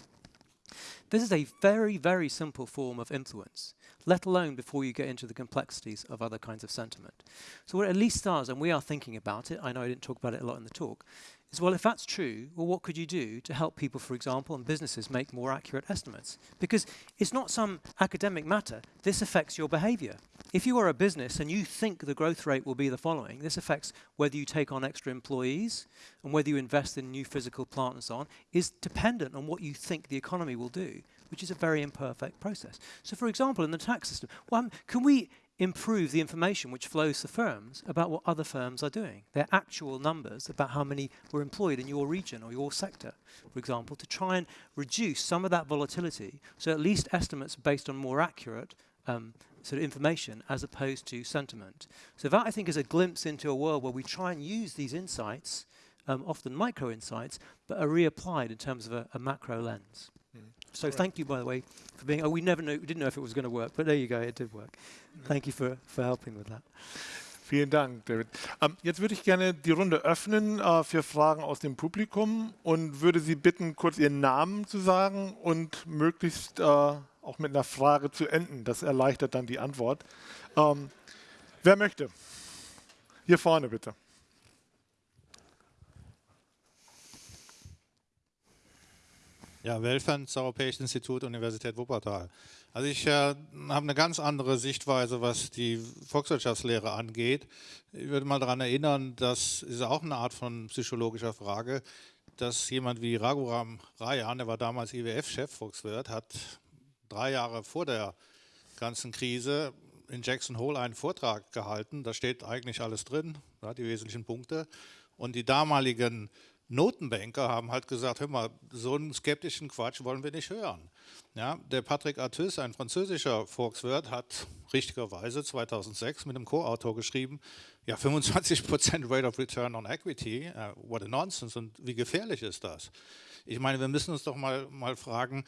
[SPEAKER 4] This is a very, very simple form of influence, let alone before you get into the complexities of other kinds of sentiment. So what at least does, and we are thinking about it, I know I didn't talk about it a lot in the talk, is, well, if that's true, well, what could you do to help people, for example, and businesses make more accurate estimates? Because it's not some academic matter. This affects your behavior. If you are a business and you think the growth rate will be the following, this affects whether you take on extra employees and whether you invest in new physical plant and so on, is dependent on what you think the economy will do, which is a very imperfect process. So for example, in the tax system, well, um, can we improve the information which flows to firms about what other firms are doing, their actual numbers about how many were employed in your region or your sector, for example, to try and reduce some of that volatility so at least estimates based on more accurate um, sort of information as opposed to sentiment. So that I think is a glimpse into a world where we try and use these insights, um, often micro insights, but are reapplied in terms of a, a macro lens. So right. thank you, by the way, for being. Oh, we never knew, we didn't know if it was going to work, but there you go, it did work. Thank you for, for helping with that.
[SPEAKER 1] Vielen Dank, David. Ähm, jetzt würde ich gerne die Runde öffnen äh, für Fragen aus dem Publikum und würde Sie bitten, kurz Ihren Namen zu sagen und möglichst äh, auch mit einer Frage zu enden. Das erleichtert dann die Antwort. Ähm, wer möchte? Hier vorne bitte.
[SPEAKER 5] Ja, Welfern, das Europäische Institut, Universität Wuppertal. Also ich äh, habe eine ganz andere Sichtweise, was die Volkswirtschaftslehre angeht. Ich würde mal daran erinnern, das ist auch eine Art von psychologischer Frage, dass jemand wie Raghuram Rajan, der war damals IWF-Chef, Volkswirt, hat drei Jahre vor der ganzen Krise in Jackson Hole einen Vortrag gehalten. Da steht eigentlich alles drin, ja, die wesentlichen Punkte. Und die damaligen Notenbanker haben halt gesagt, hör mal, so einen skeptischen Quatsch wollen wir nicht hören. Ja, der Patrick Artus, ein französischer Volkswirt, hat richtigerweise 2006 mit einem Co-Autor geschrieben, ja 25% Rate of Return on Equity, uh, what a nonsense und wie gefährlich ist das? Ich meine, wir müssen uns doch mal, mal fragen,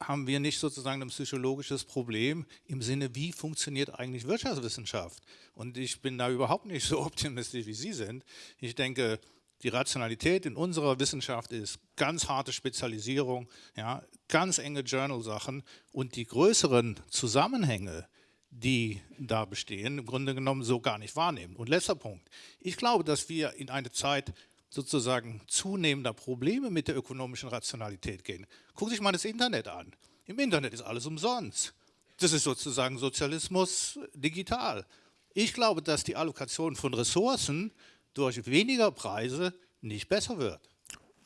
[SPEAKER 5] haben wir nicht sozusagen ein psychologisches Problem im Sinne, wie funktioniert eigentlich Wirtschaftswissenschaft? Und ich bin da überhaupt nicht so <laughs> optimistisch, wie Sie sind. Ich denke, die Rationalität in unserer Wissenschaft ist ganz harte Spezialisierung, ja, ganz enge Journal-Sachen und die größeren Zusammenhänge, die da bestehen, im Grunde genommen so gar nicht wahrnehmen. Und letzter Punkt. Ich glaube, dass wir in eine Zeit sozusagen zunehmender Probleme mit der ökonomischen Rationalität gehen. Guck sich mal das Internet an. Im Internet ist alles umsonst. Das ist sozusagen Sozialismus digital. Ich glaube, dass die Allokation von Ressourcen durch weniger Preise nicht besser wird.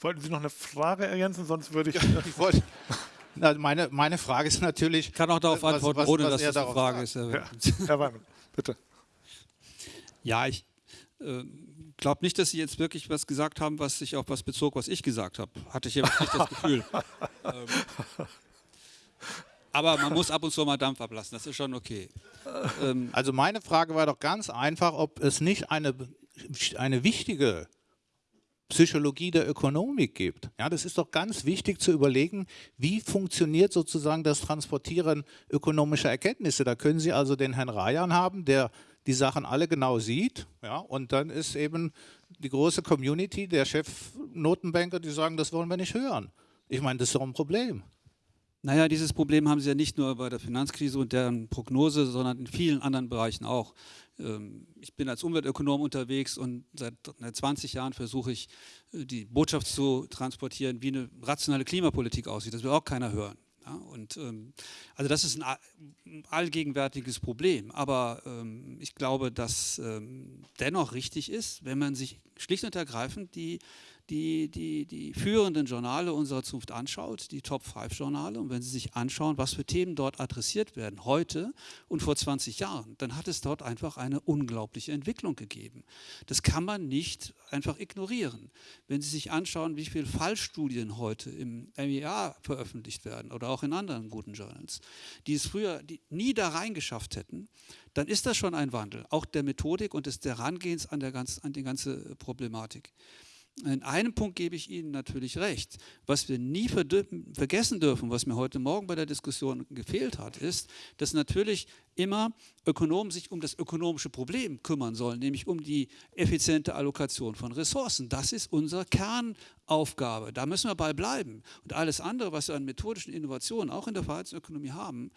[SPEAKER 1] Wollten Sie noch eine Frage ergänzen? Sonst würde ich. Ja, <laughs>
[SPEAKER 5] ich wollte, na, meine, meine Frage ist natürlich.
[SPEAKER 3] Ich kann auch darauf antworten, was, was, ohne was dass das eine Frage sagt. ist. Ja. <laughs> <laughs> Herr Weimann, bitte. Ja, ich äh, glaube nicht, dass Sie jetzt wirklich was gesagt haben, was sich auf was bezog, was ich gesagt habe. Hatte ich jetzt nicht das Gefühl. ähm, aber man muss ab und zu mal Dampf ablassen, das ist schon okay.
[SPEAKER 5] Ähm, also meine Frage war doch ganz einfach, ob es nicht eine eine wichtige Psychologie der Ökonomik gibt. Ja, das ist doch ganz wichtig zu überlegen, wie funktioniert sozusagen das Transportieren ökonomischer Erkenntnisse. Da können Sie also den Herrn Rajan haben, der die Sachen alle genau sieht. Ja, und dann ist eben die große Community der Chefnotenbanker, die sagen, das wollen wir nicht hören. Ich meine, das ist doch ein Problem.
[SPEAKER 3] Naja, dieses Problem haben Sie ja nicht nur bei der Finanzkrise und deren Prognose, sondern in vielen anderen Bereichen auch. Ähm, ich bin als Umweltökonom unterwegs und seit 20 Jahren versuche ich, äh, die Botschaft zu transportieren, wie eine rationale Klimapolitik aussieht. Das will auch keiner hören. Ja, und, ähm, also das ist ein allgegenwärtiges Problem, aber ähm, ich glaube, dass ähm, dennoch richtig ist, wenn man sich schlicht und ergreifend die die, die, die führenden Journale unserer Zunft anschaut, die Top-5-Journale, und wenn Sie sich anschauen, was für Themen dort adressiert werden, heute und vor 20 Jahren, dann hat es dort einfach eine unglaubliche Entwicklung gegeben. Das kann man nicht einfach ignorieren. Wenn Sie sich anschauen, wie viele Fallstudien heute im MEA veröffentlicht werden oder auch in anderen guten Journals, die es früher nie da reingeschafft hätten, dann ist das schon ein Wandel, auch der Methodik und des Herangehens an, der ganz, an die ganze Problematik. In einem Punkt gebe ich Ihnen natürlich recht. Was wir nie vergessen dürfen, was mir heute Morgen bei der Diskussion gefehlt hat, ist, dass natürlich immer Ökonomen sich um das ökonomische Problem kümmern sollen, nämlich um die effiziente Allokation von Ressourcen. Das ist unsere Kernaufgabe. Da müssen wir bei bleiben. Und alles andere, was wir an methodischen Innovationen auch in der Verhaltensökonomie haben,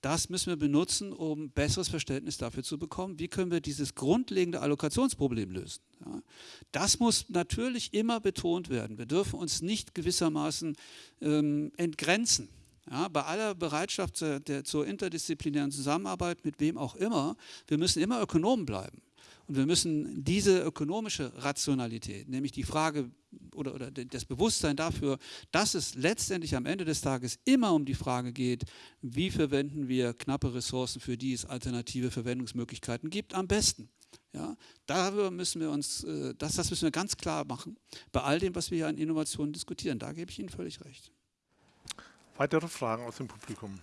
[SPEAKER 3] das müssen wir benutzen, um besseres Verständnis dafür zu bekommen, wie können wir dieses grundlegende Allokationsproblem lösen. Ja, das muss natürlich immer betont werden. Wir dürfen uns nicht gewissermaßen ähm, entgrenzen. Ja, bei aller Bereitschaft der, der, zur interdisziplinären Zusammenarbeit mit wem auch immer, wir müssen immer Ökonomen bleiben. Und wir müssen diese ökonomische Rationalität, nämlich die Frage oder, oder das Bewusstsein dafür, dass es letztendlich am Ende des Tages immer um die Frage geht, wie verwenden wir knappe Ressourcen, für die es alternative Verwendungsmöglichkeiten gibt, am besten. Ja, darüber müssen wir uns, äh, das, das müssen wir ganz klar machen, bei all dem, was wir hier an Innovationen diskutieren. Da gebe ich Ihnen völlig recht.
[SPEAKER 1] Weitere Fragen aus dem Publikum?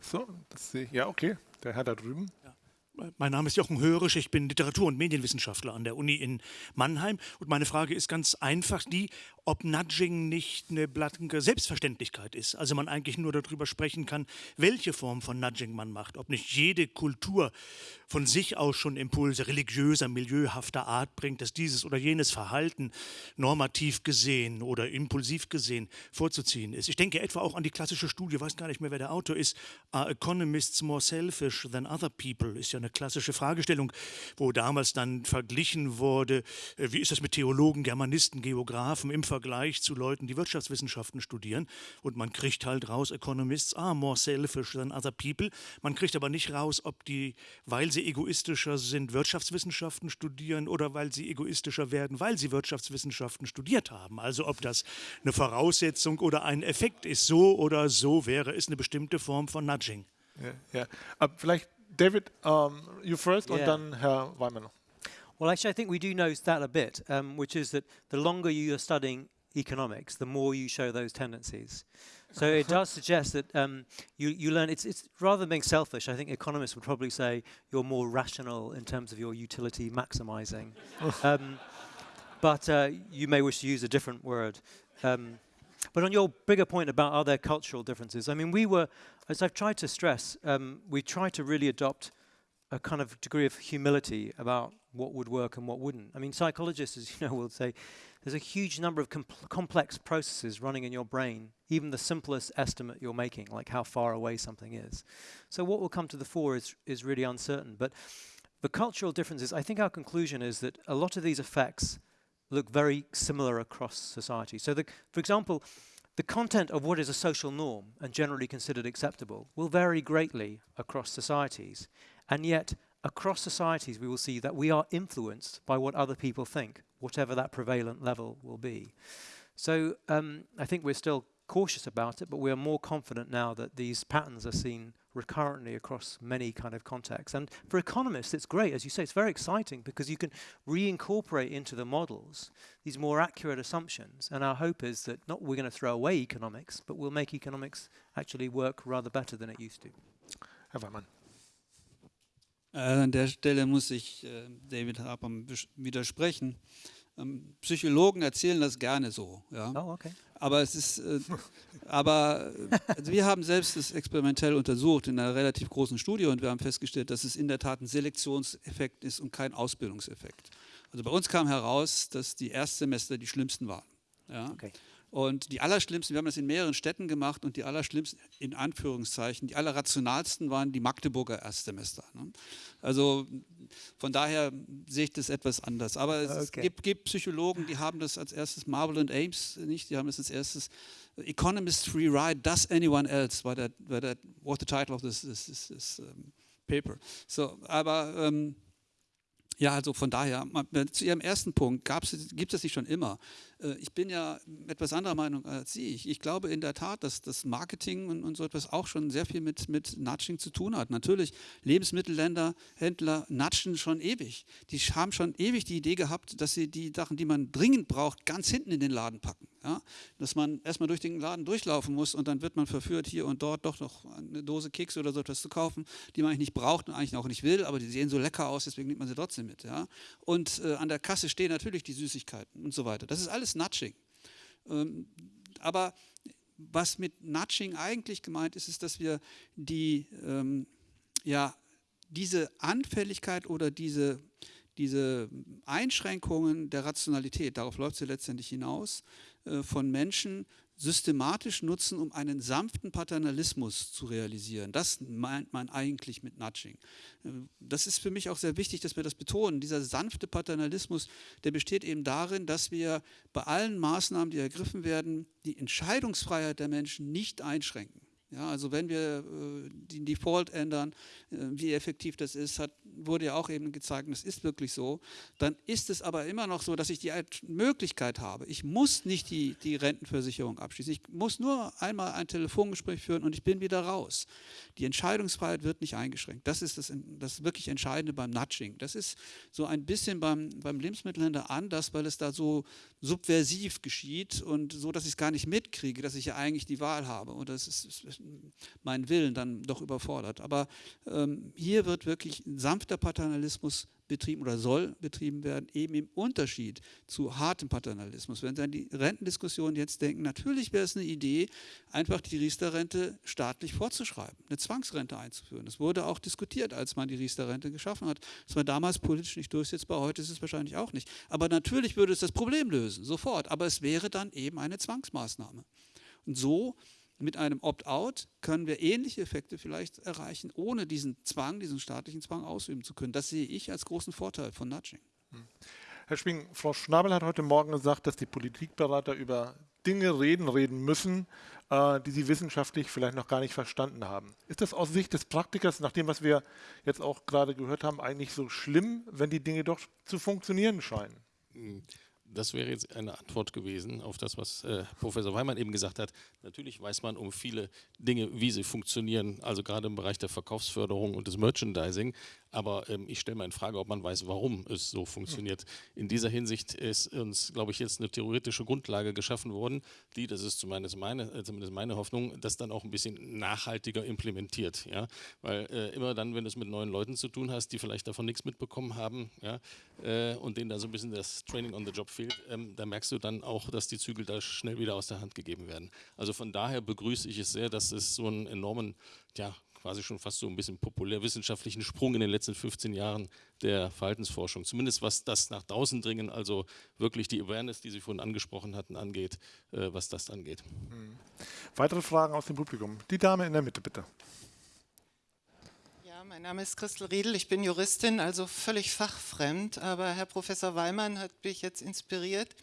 [SPEAKER 1] So, das sehe ich. Ja, okay. Der Herr da drüben. Ja.
[SPEAKER 6] Mein Name ist Jochen Hörisch, ich bin Literatur- und Medienwissenschaftler an der Uni in Mannheim. Und meine Frage ist ganz einfach die, ob Nudging nicht eine blanke Selbstverständlichkeit ist. Also man eigentlich nur darüber sprechen kann, welche Form von Nudging man macht. Ob nicht jede Kultur von sich aus schon Impulse religiöser, milieuhafter Art bringt, dass dieses oder jenes Verhalten normativ gesehen oder impulsiv gesehen vorzuziehen ist. Ich denke etwa auch an die klassische Studie, weiß gar nicht mehr, wer der Autor ist, Are Economists More Selfish Than Other People, ist ja eine klassische Fragestellung, wo damals dann verglichen wurde, äh, wie ist das mit Theologen, Germanisten, Geografen im Vergleich zu Leuten, die Wirtschaftswissenschaften studieren. Und man kriegt halt raus, Economists are more selfish than other people. Man kriegt aber nicht raus, ob die, weil sie egoistischer sind, Wirtschaftswissenschaften studieren oder weil sie egoistischer werden, weil sie Wirtschaftswissenschaften studiert haben. Also ob das eine Voraussetzung oder ein Effekt ist, so oder so wäre es eine bestimmte Form von Nudging.
[SPEAKER 1] Ja, ja. Uh, vielleicht David, um, you first und
[SPEAKER 4] Yeah.
[SPEAKER 1] dann Herr Weimann.
[SPEAKER 4] Well, actually, I think we do know that a bit, um, which is that the longer you are studying economics, the more you show those tendencies. So it does <laughs> suggest that um, you, you learn, it's, it's rather than being selfish, I think economists would probably say you're more rational in terms of your utility maximizing. <laughs> um, but uh, you may wish to use a different word. Um, but on your bigger point about are there cultural differences, I mean, we were, as I've tried to stress, um, we try to really adopt a kind of degree of humility about what would work and what wouldn't. I mean, psychologists, as you know, will say there's a huge number of compl- complex processes running in your brain, even the simplest estimate you're making, like how far away something is. So what will come to the fore is, is really uncertain. But the cultural differences, I think our conclusion is that a lot of these effects look very similar across society. So, the, for example, the content of what is a social norm and generally considered acceptable will vary greatly across societies. And yet, across societies, we will see that we are influenced by what other people think, whatever that prevalent level will be. So, um, I think we're still cautious about it, but we are more confident now that these patterns are seen recurrently across many kind of contexts. And for economists, it's great, as you say, it's very exciting because you can reincorporate into the models these more accurate assumptions. And our hope is that not we're going to throw away economics, but we'll make economics actually work rather better than it used to.
[SPEAKER 1] Herr Weimann.
[SPEAKER 3] Äh, an der Stelle muss ich äh, David besch- widersprechen. Ähm, Psychologen erzählen das gerne so. Ja?
[SPEAKER 4] Oh, okay.
[SPEAKER 3] Aber es ist, äh, <laughs> aber äh, also wir haben selbst das experimentell untersucht in einer relativ großen Studie und wir haben festgestellt, dass es in der Tat ein Selektionseffekt ist und kein Ausbildungseffekt. Also bei uns kam heraus, dass die Erstsemester die schlimmsten waren. Ja?
[SPEAKER 4] Okay.
[SPEAKER 3] Und die allerschlimmsten, wir haben das in mehreren Städten gemacht und die allerschlimmsten, in Anführungszeichen, die allerrationalsten waren die Magdeburger Erstsemester. Ne? Also von daher sehe ich das etwas anders. Aber es
[SPEAKER 4] Okay.
[SPEAKER 3] gibt, gibt Psychologen, die haben das als erstes, Marvel und Ames nicht, die haben das als erstes, Economist Free Ride, Does Anyone Else, war der, war der what the title of this, this, this, this um, paper. So, aber ähm, ja, also von daher, zu Ihrem ersten Punkt, gibt es das nicht schon immer? Äh, Ich bin ja etwas anderer Meinung als Sie. Ich, ich glaube in der Tat, dass das Marketing und, und so etwas auch schon sehr viel mit, mit Nudging zu tun hat. Natürlich, Lebensmittelländer, Händler nudgen schon ewig. Die haben schon ewig die Idee gehabt, dass sie die Sachen, die man dringend braucht, ganz hinten in den Laden packen. Ja? Dass man erstmal durch den Laden durchlaufen muss und dann wird man verführt, hier und dort doch noch eine Dose Kekse oder so etwas zu kaufen, die man eigentlich nicht braucht und eigentlich auch nicht will, aber die sehen so lecker aus, deswegen nimmt man sie trotzdem mit. Ja? Und äh, an der Kasse stehen natürlich die Süßigkeiten und so weiter. Das ist alles Nudging. Ähm, aber was mit Nudging eigentlich gemeint ist, ist, dass wir die, ähm, ja, diese Anfälligkeit oder diese, diese Einschränkungen der Rationalität, darauf läuft sie letztendlich hinaus, äh, von Menschen systematisch nutzen, um einen sanften Paternalismus zu realisieren. Das meint man eigentlich mit Nudging. Das ist für mich auch sehr wichtig, dass wir das betonen. Dieser sanfte Paternalismus, der besteht eben darin, dass wir bei allen Maßnahmen, die ergriffen werden, die Entscheidungsfreiheit der Menschen nicht einschränken. Ja, also wenn wir äh, den Default ändern, äh, wie effektiv das ist, hat, wurde ja auch eben gezeigt, das ist wirklich so, dann ist es aber immer noch so, dass ich die Möglichkeit habe. Ich muss nicht die, die Rentenversicherung abschließen. Ich muss nur einmal ein Telefongespräch führen und ich bin wieder raus. Die Entscheidungsfreiheit wird nicht eingeschränkt. Das ist das, das wirklich Entscheidende beim Nudging. Das ist so ein bisschen beim, beim Lebensmittelhändler anders, weil es da so subversiv geschieht und so, dass ich es gar nicht mitkriege, dass ich ja eigentlich die Wahl habe. Und das ist, ist mein Willen dann doch überfordert. Aber ähm, hier wird wirklich ein sanfter Paternalismus betrieben oder soll betrieben werden, eben im Unterschied zu hartem Paternalismus. Wenn Sie an die Rentendiskussion jetzt denken, natürlich wäre es eine Idee, einfach die Riester-Rente staatlich vorzuschreiben, eine Zwangsrente einzuführen. Das wurde auch diskutiert, als man die Riester-Rente geschaffen hat. Das war damals politisch nicht durchsetzbar, heute ist es wahrscheinlich auch nicht. Aber natürlich würde es das Problem lösen, sofort. Aber es wäre dann eben eine Zwangsmaßnahme. Und so Mit einem Opt-out können wir ähnliche Effekte vielleicht erreichen, ohne diesen Zwang, diesen staatlichen Zwang ausüben zu können. Das sehe ich als großen Vorteil von Nudging. Hm.
[SPEAKER 1] Herr Schwing, Frau Schnabel hat heute Morgen gesagt, dass die Politikberater über Dinge reden, reden müssen, äh, die sie wissenschaftlich vielleicht noch gar nicht verstanden haben. Ist das aus Sicht des Praktikers, nach dem, was wir jetzt auch gerade gehört haben, eigentlich so schlimm, wenn die Dinge doch zu funktionieren scheinen?
[SPEAKER 2] Hm das wäre jetzt eine Antwort gewesen auf das, was äh, Professor Weimann eben gesagt hat. Natürlich weiß man um viele Dinge, wie sie funktionieren, also gerade im Bereich der Verkaufsförderung und des Merchandising. Aber ähm, ich stelle mal in Frage, ob man weiß, warum es so funktioniert. In dieser Hinsicht ist uns, glaube ich, jetzt eine theoretische Grundlage geschaffen worden, die, das ist zumindest meine, äh, zumindest meine Hoffnung, das dann auch ein bisschen nachhaltiger implementiert. Ja? Weil äh, immer dann, wenn du es mit neuen Leuten zu tun hast, die vielleicht davon nichts mitbekommen haben ja, äh, und denen da so ein bisschen das Training on the Job fehlt, ähm, da merkst du dann auch, dass die Zügel da schnell wieder aus der Hand gegeben werden. Also von daher begrüße ich es sehr, dass es so einen enormen, ja, quasi schon fast so ein bisschen populärwissenschaftlichen Sprung in den letzten 15 Jahren der Verhaltensforschung, zumindest was das nach draußen dringen, also wirklich die Awareness, die Sie vorhin angesprochen hatten, angeht, äh, was das angeht. Mhm.
[SPEAKER 1] Weitere Fragen aus dem Publikum? Die Dame in der Mitte, bitte.
[SPEAKER 7] Mein Name ist Christel Riedel, ich bin Juristin, also völlig fachfremd, aber Herr Professor Weimann hat mich jetzt inspiriert,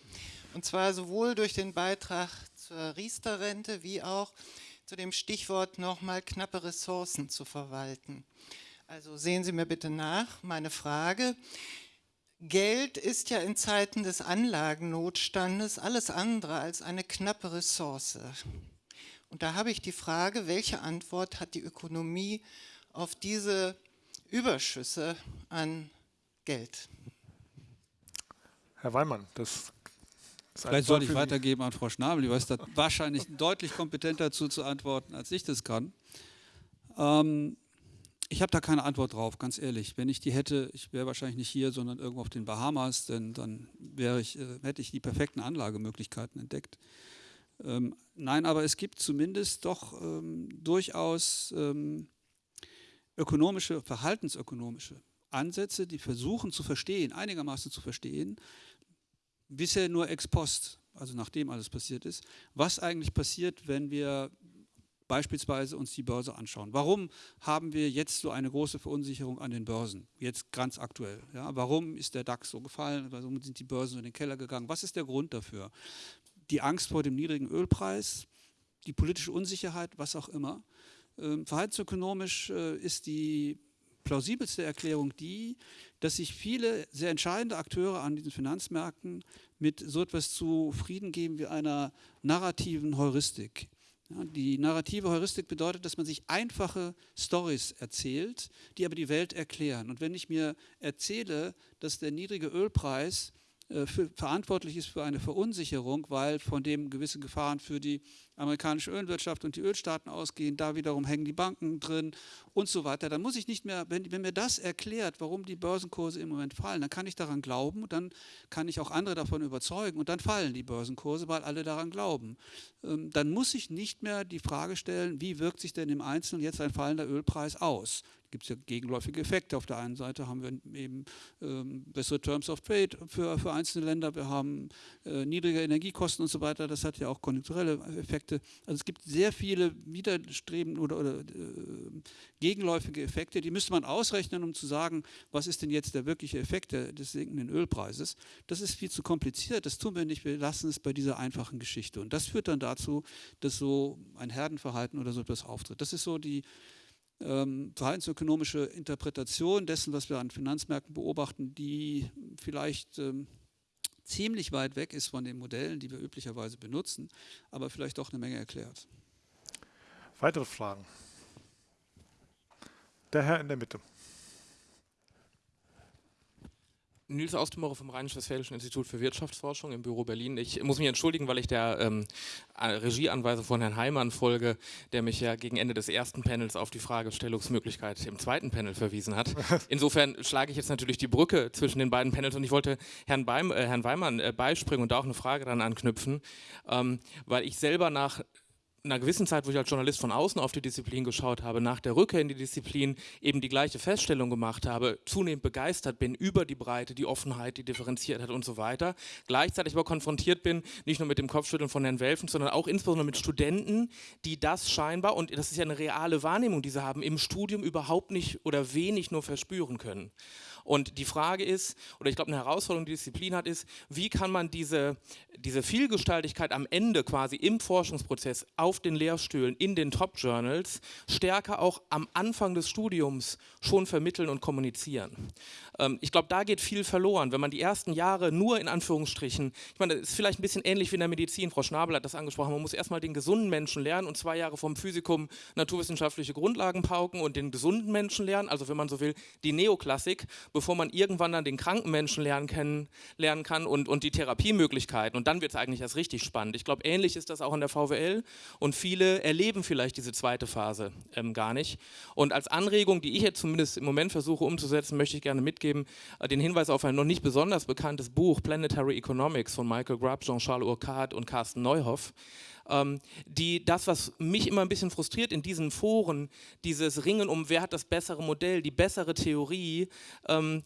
[SPEAKER 7] und zwar sowohl durch den Beitrag zur Riester-Rente wie auch zu dem Stichwort nochmal knappe Ressourcen zu verwalten. Also sehen Sie mir bitte nach, meine Frage. Geld ist ja in Zeiten des Anlagennotstandes alles andere als eine knappe Ressource. Und da habe ich die Frage, welche Antwort hat die Ökonomie auf diese Überschüsse an Geld?
[SPEAKER 1] Herr Weimann, das
[SPEAKER 3] Vielleicht soll ich weitergeben an Frau Schnabel, die weiß da wahrscheinlich <laughs> deutlich kompetenter dazu zu antworten, als ich das kann. Ähm, ich habe da keine Antwort drauf, ganz ehrlich. Wenn ich die hätte, ich wäre wahrscheinlich nicht hier, sondern irgendwo auf den Bahamas, denn dann ich, äh, hätte ich die perfekten Anlagemöglichkeiten entdeckt. Ähm, nein, aber es gibt zumindest doch ähm, durchaus ähm, ökonomische, verhaltensökonomische Ansätze, die versuchen zu verstehen, einigermaßen zu verstehen, bisher nur ex post, also nachdem alles passiert ist, was eigentlich passiert, wenn wir beispielsweise uns die Börse anschauen. Warum haben wir jetzt so eine große Verunsicherung an den Börsen, jetzt ganz aktuell? Ja, warum ist der DAX so gefallen? Warum sind die Börsen in den Keller gegangen? Was ist der Grund dafür? Die Angst vor dem niedrigen Ölpreis, die politische Unsicherheit, was auch immer. Ähm, verhaltensökonomisch äh, ist die plausibelste Erklärung die, dass sich viele sehr entscheidende Akteure an diesen Finanzmärkten mit so etwas zufrieden geben wie einer narrativen Heuristik. Die narrative Heuristik bedeutet, dass man sich einfache Stories erzählt, die aber die Welt erklären. Und wenn ich mir erzähle, dass der niedrige Ölpreis äh, verantwortlich ist für eine Verunsicherung, weil von dem gewisse Gefahren für die amerikanische Ölwirtschaft und die Ölstaaten ausgehen, da wiederum hängen die Banken drin und so weiter. Dann muss ich nicht mehr, wenn, wenn mir das erklärt, warum die Börsenkurse im Moment fallen, dann kann ich daran glauben, dann kann ich auch andere davon überzeugen und dann fallen die Börsenkurse, weil alle daran glauben. Ähm, dann muss ich nicht mehr die Frage stellen, wie wirkt sich denn im Einzelnen jetzt ein fallender Ölpreis aus? gibt es ja gegenläufige Effekte. Auf der einen Seite haben wir eben ähm, bessere Terms of Trade für, für einzelne Länder, wir haben äh, niedrige Energiekosten und so weiter. Das hat ja auch konjunkturelle Effekte. Also es gibt sehr viele widerstrebende oder, oder äh, gegenläufige Effekte, die müsste man ausrechnen, um zu sagen, was ist denn jetzt der wirkliche Effekt des sinkenden Ölpreises. Das ist viel zu kompliziert, das tun wir nicht, wir lassen es bei dieser einfachen Geschichte. Und das führt dann dazu, dass so ein Herdenverhalten oder so etwas auftritt. Das ist so die ähm, verhaltensökonomische Interpretation dessen, was wir an Finanzmärkten beobachten, die vielleicht ähm, ziemlich weit weg ist von den Modellen, die wir üblicherweise benutzen, aber vielleicht doch eine Menge erklärt.
[SPEAKER 1] Weitere Fragen? Der Herr in der Mitte.
[SPEAKER 8] Nils Austemauer vom Rheinisch-Westfälischen Institut für Wirtschaftsforschung im Büro Berlin. Ich muss mich entschuldigen, weil ich der ähm, Regieanweisung von Herrn Heimann folge, der mich ja gegen Ende des ersten Panels auf die Fragestellungsmöglichkeit im zweiten Panel verwiesen hat. <laughs> Insofern schlage ich jetzt natürlich die Brücke zwischen den beiden Panels und ich wollte Herrn, Beim, äh, Herrn Weimann äh, beispringen und da auch eine Frage dann anknüpfen, ähm, weil ich selber nach einer gewissen Zeit, wo ich als Journalist von außen auf die Disziplin geschaut habe, nach der Rückkehr in die Disziplin eben die gleiche Feststellung gemacht habe, zunehmend begeistert bin über die Breite, die Offenheit, die Differenziertheit und so weiter. Gleichzeitig aber konfrontiert bin, nicht nur mit dem Kopfschütteln von Herrn Welfen, sondern auch insbesondere mit Studenten, die das scheinbar, und das ist ja eine reale Wahrnehmung, die sie haben, im Studium überhaupt nicht oder wenig nur verspüren können. Und die Frage ist, oder ich glaube eine Herausforderung, die Disziplin hat, ist, wie kann man diese, diese Vielgestaltigkeit am Ende quasi im Forschungsprozess auf den Lehrstühlen, in den Top-Journals, stärker auch am Anfang des Studiums schon vermitteln und kommunizieren. Ähm, ich glaube, da geht viel verloren, wenn man die ersten Jahre nur in Anführungsstrichen, ich meine, das ist vielleicht ein bisschen ähnlich wie in der Medizin, Frau Schnabel hat das angesprochen, man muss erstmal den gesunden Menschen lernen und zwei Jahre vom Physikum naturwissenschaftliche Grundlagen pauken und den gesunden Menschen lernen, also wenn man so will, die Neoklassik, bevor man irgendwann dann den kranken Menschen lernen, können, lernen kann und, und die Therapiemöglichkeiten und dann wird es eigentlich erst richtig spannend. Ich glaube, ähnlich ist das auch in der VWL und viele erleben vielleicht diese zweite Phase ähm, gar nicht. Und als Anregung, die ich jetzt zumindest im Moment versuche umzusetzen, möchte ich gerne mitgeben, äh, den Hinweis auf ein noch nicht besonders bekanntes Buch, Planetary Economics von Michael Grubb, Jean-Charles Urquhart und Carsten Neuhoff, die das, was mich immer ein bisschen frustriert in diesen Foren, dieses Ringen um, wer hat das bessere Modell, die bessere Theorie, ähm,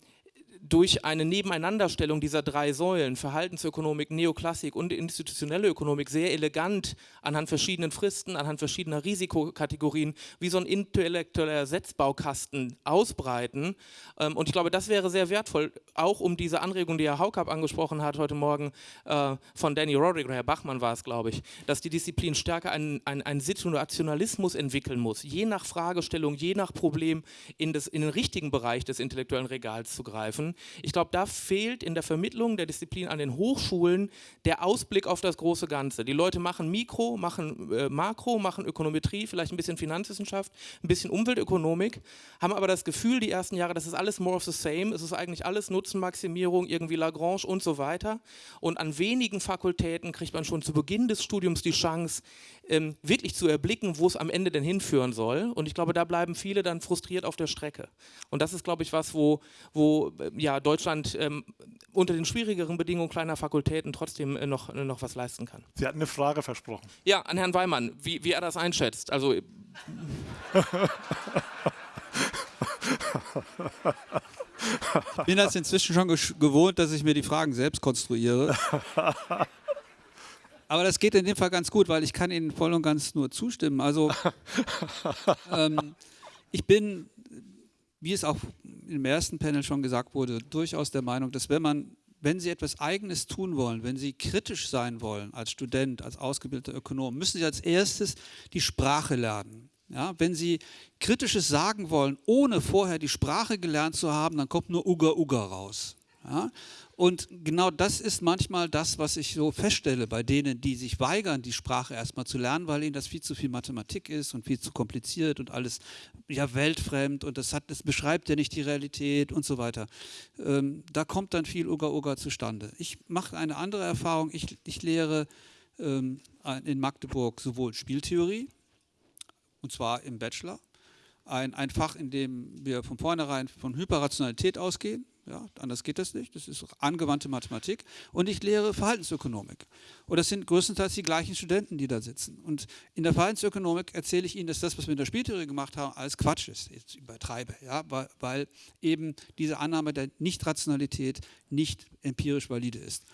[SPEAKER 8] durch eine Nebeneinanderstellung dieser drei Säulen, Verhaltensökonomik, Neoklassik und institutionelle Ökonomik, sehr elegant anhand verschiedenen Fristen, anhand verschiedener Risikokategorien, wie so ein intellektueller Setzbaukasten ausbreiten. Ähm, und ich glaube, das wäre sehr wertvoll, auch um diese Anregung, die Herr Haukap angesprochen hat heute Morgen, äh, von Danny Roderick, oder Herr Bachmann war es, glaube ich, dass die Disziplin stärker einen, einen, einen Situationalismus entwickeln muss, je nach Fragestellung, je nach Problem in, das, in den richtigen Bereich des intellektuellen Regals zu greifen. Ich glaube, da fehlt in der Vermittlung der Disziplin an den Hochschulen der Ausblick auf das große Ganze. Die Leute machen Mikro, machen äh, Makro, machen Ökonometrie, vielleicht ein bisschen Finanzwissenschaft, ein bisschen Umweltökonomik, haben aber das Gefühl die ersten Jahre, das ist alles more of the same, es ist eigentlich alles Nutzenmaximierung, irgendwie Lagrange und so weiter. Und an wenigen Fakultäten kriegt man schon zu Beginn des Studiums die Chance, ähm, wirklich zu erblicken, wo es am Ende denn hinführen soll. Und ich glaube, da bleiben viele dann frustriert auf der Strecke. Und das ist, glaube ich, was, wo, wo äh, ja, Deutschland ähm, unter den schwierigeren Bedingungen kleiner Fakultäten trotzdem äh, noch, äh, noch was leisten kann.
[SPEAKER 1] Sie hatten eine Frage versprochen.
[SPEAKER 8] Ja, an Herrn Weimann, wie, wie er das einschätzt. Also. ich <laughs>
[SPEAKER 3] bin das inzwischen schon gewohnt, dass ich mir die Fragen selbst konstruiere. <laughs> Aber das geht in dem Fall ganz gut, weil ich kann Ihnen voll und ganz nur zustimmen. Also <laughs> ähm, ich bin, wie es auch im ersten Panel schon gesagt wurde, durchaus der Meinung, dass wenn man wenn Sie etwas Eigenes tun wollen, wenn Sie kritisch sein wollen als Student, als ausgebildeter Ökonom, müssen Sie als erstes die Sprache lernen. Ja, wenn Sie Kritisches sagen wollen, ohne vorher die Sprache gelernt zu haben, dann kommt nur Uga Uga raus. Ja? Und genau das ist manchmal das, was ich so feststelle bei denen, die sich weigern, die Sprache erstmal zu lernen, weil ihnen das viel zu viel Mathematik ist und viel zu kompliziert und alles ja weltfremd und das, hat, das beschreibt ja nicht die Realität und so weiter. Ähm, da kommt dann viel Uga-Uga zustande. Ich mache eine andere Erfahrung. Ich, ich lehre ähm, in Magdeburg sowohl Spieltheorie, und zwar im Bachelor, ein, ein Fach, in dem wir von vornherein von Hyperrationalität ausgehen ja, anders geht das nicht. Das ist angewandte Mathematik. Und ich lehre Verhaltensökonomik. Und das sind größtenteils die gleichen Studenten, die da sitzen. Und in der Verhaltensökonomik erzähle ich Ihnen, dass das, was wir in der Spieltheorie gemacht haben, alles Quatsch ist. Jetzt übertreibe, ja, weil, weil eben diese Annahme der Nichtrationalität nicht empirisch valide ist.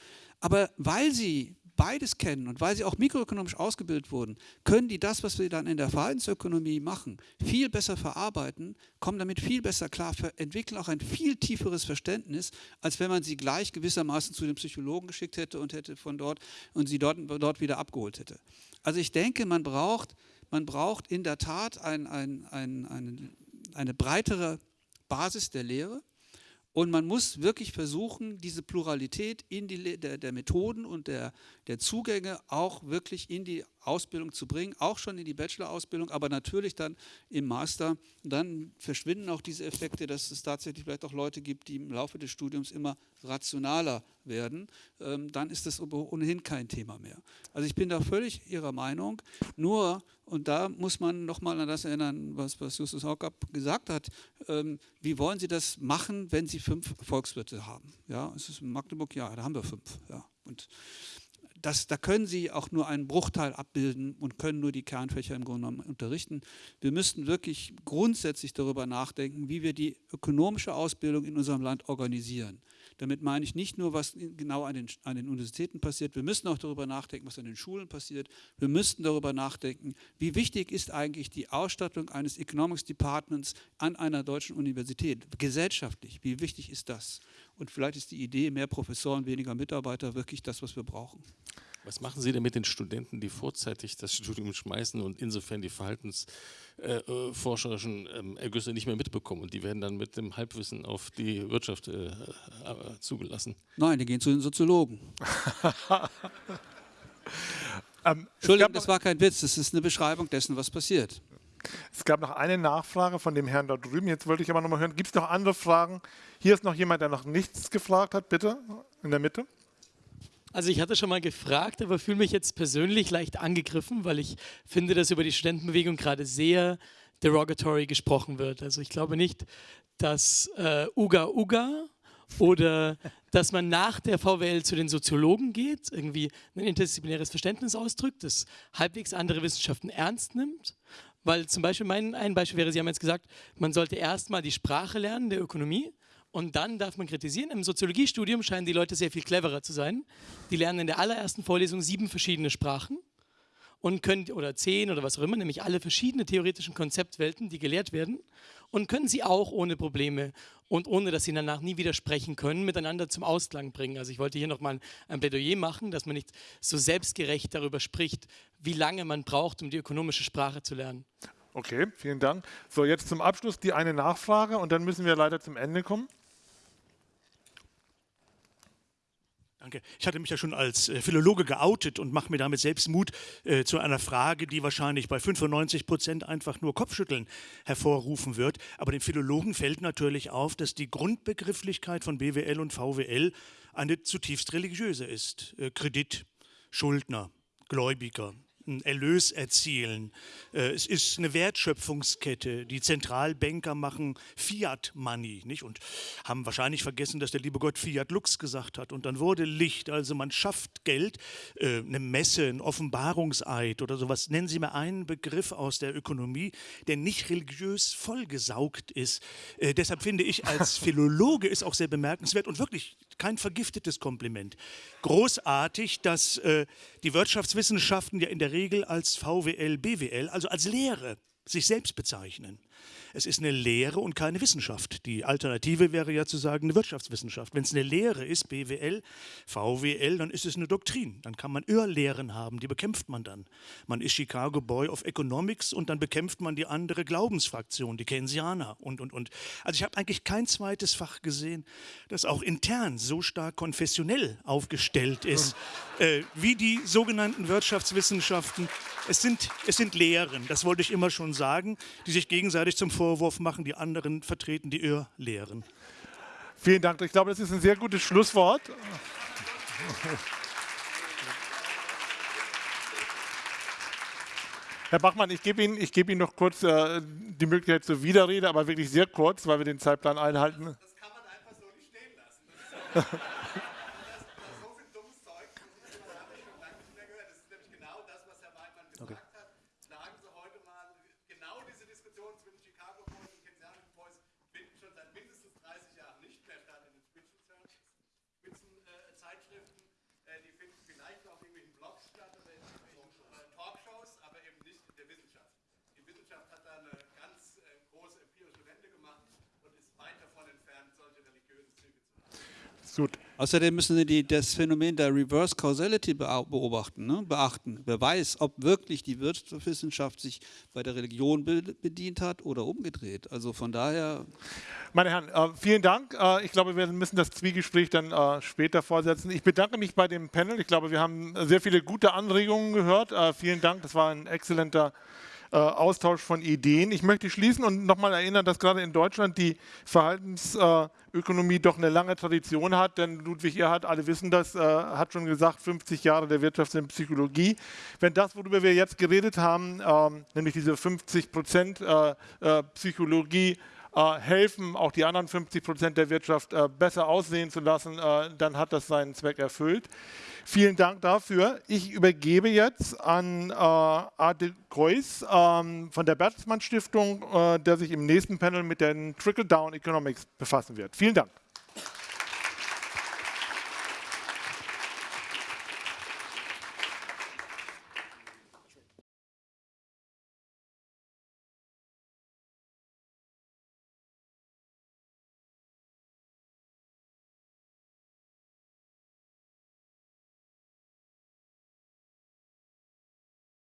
[SPEAKER 3] Aber weil sie beides kennen und weil sie auch mikroökonomisch ausgebildet wurden, können die das, was wir dann in der Verhaltensökonomie machen, viel besser verarbeiten, kommen damit viel besser klar, entwickeln auch ein viel tieferes Verständnis, als wenn man sie gleich gewissermaßen zu dem Psychologen geschickt hätte und hätte von dort und sie dort, dort wieder abgeholt hätte. Also ich denke, man braucht, man braucht in der Tat ein, ein, ein, eine, eine breitere Basis der Lehre und man muss wirklich versuchen, diese Pluralität in die, der, der Methoden und der, der Zugänge auch wirklich in die Ausbildung zu bringen, auch schon in die Bachelor-Ausbildung, aber natürlich dann im Master. Dann verschwinden auch diese Effekte, dass es tatsächlich vielleicht auch Leute gibt, die im Laufe des Studiums immer rationaler werden. Ähm, dann ist das ohnehin kein Thema mehr. Also ich bin da völlig Ihrer Meinung. Nur, und da muss man nochmal an das erinnern, was, was Justus Haukapp gesagt hat, ähm, wie wollen Sie das machen, wenn Sie fünf Volkswirte haben? Ja, es ist in Magdeburg, ja, da haben wir fünf. Ja. Und das, da können Sie auch nur einen Bruchteil abbilden und können nur die Kernfächer im Grunde genommen unterrichten. Wir müssten wirklich grundsätzlich darüber nachdenken, wie wir die ökonomische Ausbildung in unserem Land organisieren. Damit meine ich nicht nur, was genau an den, an den Universitäten passiert, wir müssen auch darüber nachdenken, was an den Schulen passiert. Wir müssten darüber nachdenken, wie wichtig ist eigentlich die Ausstattung eines Economics Departments an einer deutschen Universität, gesellschaftlich, wie wichtig ist das? Und vielleicht ist die Idee, mehr Professoren, weniger Mitarbeiter, wirklich das, was wir brauchen.
[SPEAKER 2] Was machen Sie denn mit den Studenten, die vorzeitig das Studium schmeißen und insofern die verhaltensforscherischen äh, ähm, Ergüsse nicht mehr mitbekommen und die werden dann mit dem Halbwissen auf die Wirtschaft äh, äh, zugelassen?
[SPEAKER 3] Nein, die gehen zu den Soziologen. <laughs>
[SPEAKER 1] ähm,
[SPEAKER 3] Entschuldigung, das war kein Witz, das ist eine Beschreibung dessen, was passiert.
[SPEAKER 1] Es gab noch eine Nachfrage von dem Herrn da drüben. Jetzt wollte ich aber noch mal hören, gibt es noch andere Fragen? Hier ist noch jemand, der noch nichts gefragt hat, bitte, in der Mitte.
[SPEAKER 9] Also ich hatte schon mal gefragt, aber fühle mich jetzt persönlich leicht angegriffen, weil ich finde, dass über die Studentenbewegung gerade sehr derogatory gesprochen wird. Also ich glaube nicht, dass äh, Uga Uga oder dass man nach der VWL zu den Soziologen geht, irgendwie ein interdisziplinäres Verständnis ausdrückt, das halbwegs andere Wissenschaften ernst nimmt. Weil zum Beispiel mein ein Beispiel wäre, Sie haben jetzt gesagt, man sollte erstmal die Sprache lernen der Ökonomie und dann darf man kritisieren. Im Soziologiestudium scheinen die Leute sehr viel cleverer zu sein. Die lernen in der allerersten Vorlesung sieben verschiedene Sprachen und können, oder zehn oder was auch immer, nämlich alle verschiedenen theoretischen Konzeptwelten, die gelehrt werden, und können sie auch ohne Probleme und ohne, dass sie danach nie widersprechen können, miteinander zum Ausklang bringen. Also ich wollte hier nochmal ein Plädoyer machen, dass man nicht so selbstgerecht darüber spricht, wie lange man braucht, um die ökonomische Sprache zu lernen.
[SPEAKER 1] Okay, vielen Dank. So, jetzt zum Abschluss die eine Nachfrage und dann müssen wir leider zum Ende kommen.
[SPEAKER 6] Danke. Ich hatte mich ja schon als äh, Philologe geoutet und mache mir damit selbst Mut äh, zu einer Frage, die wahrscheinlich bei 95 Prozent einfach nur Kopfschütteln hervorrufen wird. Aber dem Philologen fällt natürlich auf, dass die Grundbegrifflichkeit von BWL und VWL eine zutiefst religiöse ist. Äh, Kredit, Schuldner, Gläubiger, einen Erlös erzielen. Äh, es ist eine Wertschöpfungskette. Die Zentralbanker machen Fiat Money nicht? und haben wahrscheinlich vergessen, dass der liebe Gott Fiat Lux gesagt hat. Und dann wurde Licht. Also man schafft Geld, äh, eine Messe, ein Offenbarungseid oder sowas. Nennen Sie mir einen Begriff aus der Ökonomie, der nicht religiös vollgesaugt ist. Äh, deshalb finde ich als <laughs> Philologe ist auch sehr bemerkenswert und wirklich kein vergiftetes Kompliment. Großartig, dass äh, die Wirtschaftswissenschaften ja in der Regel als VWL, BWL, also als Lehre, sich selbst bezeichnen. Es ist eine Lehre und keine Wissenschaft. Die Alternative wäre ja zu sagen eine Wirtschaftswissenschaft. Wenn es eine Lehre ist, BWL, VWL, dann ist es eine Doktrin. Dann kann man Irrlehren haben, die bekämpft man dann. Man ist Chicago Boy of Economics und dann bekämpft man die andere Glaubensfraktion, die Keynesianer und, und, und. Also ich habe eigentlich kein zweites Fach gesehen, das auch intern so stark konfessionell aufgestellt ist, äh, wie die sogenannten Wirtschaftswissenschaften. Es sind, es sind Lehren, das wollte ich immer schon sagen, die sich gegenseitig zum Vorwurf machen, die anderen vertreten die Irrlehren.
[SPEAKER 1] Vielen Dank. Ich glaube, das ist ein sehr gutes Schlusswort. Herr Bachmann, ich gebe Ihnen, ich gebe Ihnen noch kurz äh, die Möglichkeit zur Widerrede, aber wirklich sehr kurz, weil wir den Zeitplan einhalten. Das kann man einfach so nicht stehen lassen. <laughs>
[SPEAKER 3] Gut. Außerdem müssen Sie die, das Phänomen der Reverse Causality beobachten, ne? beachten. Wer weiß, ob wirklich die Wirtschaftswissenschaft sich bei der Religion bedient hat oder umgedreht. Also von daher.
[SPEAKER 1] Meine Herren, äh, vielen Dank. Äh, ich glaube, wir müssen das Zwiegespräch dann äh, später fortsetzen. Ich bedanke mich bei dem Panel. Ich glaube, wir haben sehr viele gute Anregungen gehört. Vielen Dank. Das war ein exzellenter äh, Austausch von Ideen. Ich möchte schließen und nochmal erinnern, dass gerade in Deutschland die Verhaltensökonomie doch eine lange Tradition hat, denn Ludwig Erhard, alle wissen das, äh, hat schon gesagt, 50 Jahre der Wirtschafts- und Psychologie. Wenn das, worüber wir jetzt geredet haben, ähm, nämlich diese 50 Prozent äh, Psychologie, helfen, auch die anderen 50 Prozent der Wirtschaft besser aussehen zu lassen, dann hat das seinen Zweck erfüllt. Vielen Dank dafür. Ich übergebe jetzt an äh, Adel Kreuz ähm, von der Bertelsmann Stiftung, äh, der sich im nächsten Panel mit den Trickle-Down Economics befassen wird. Vielen Dank.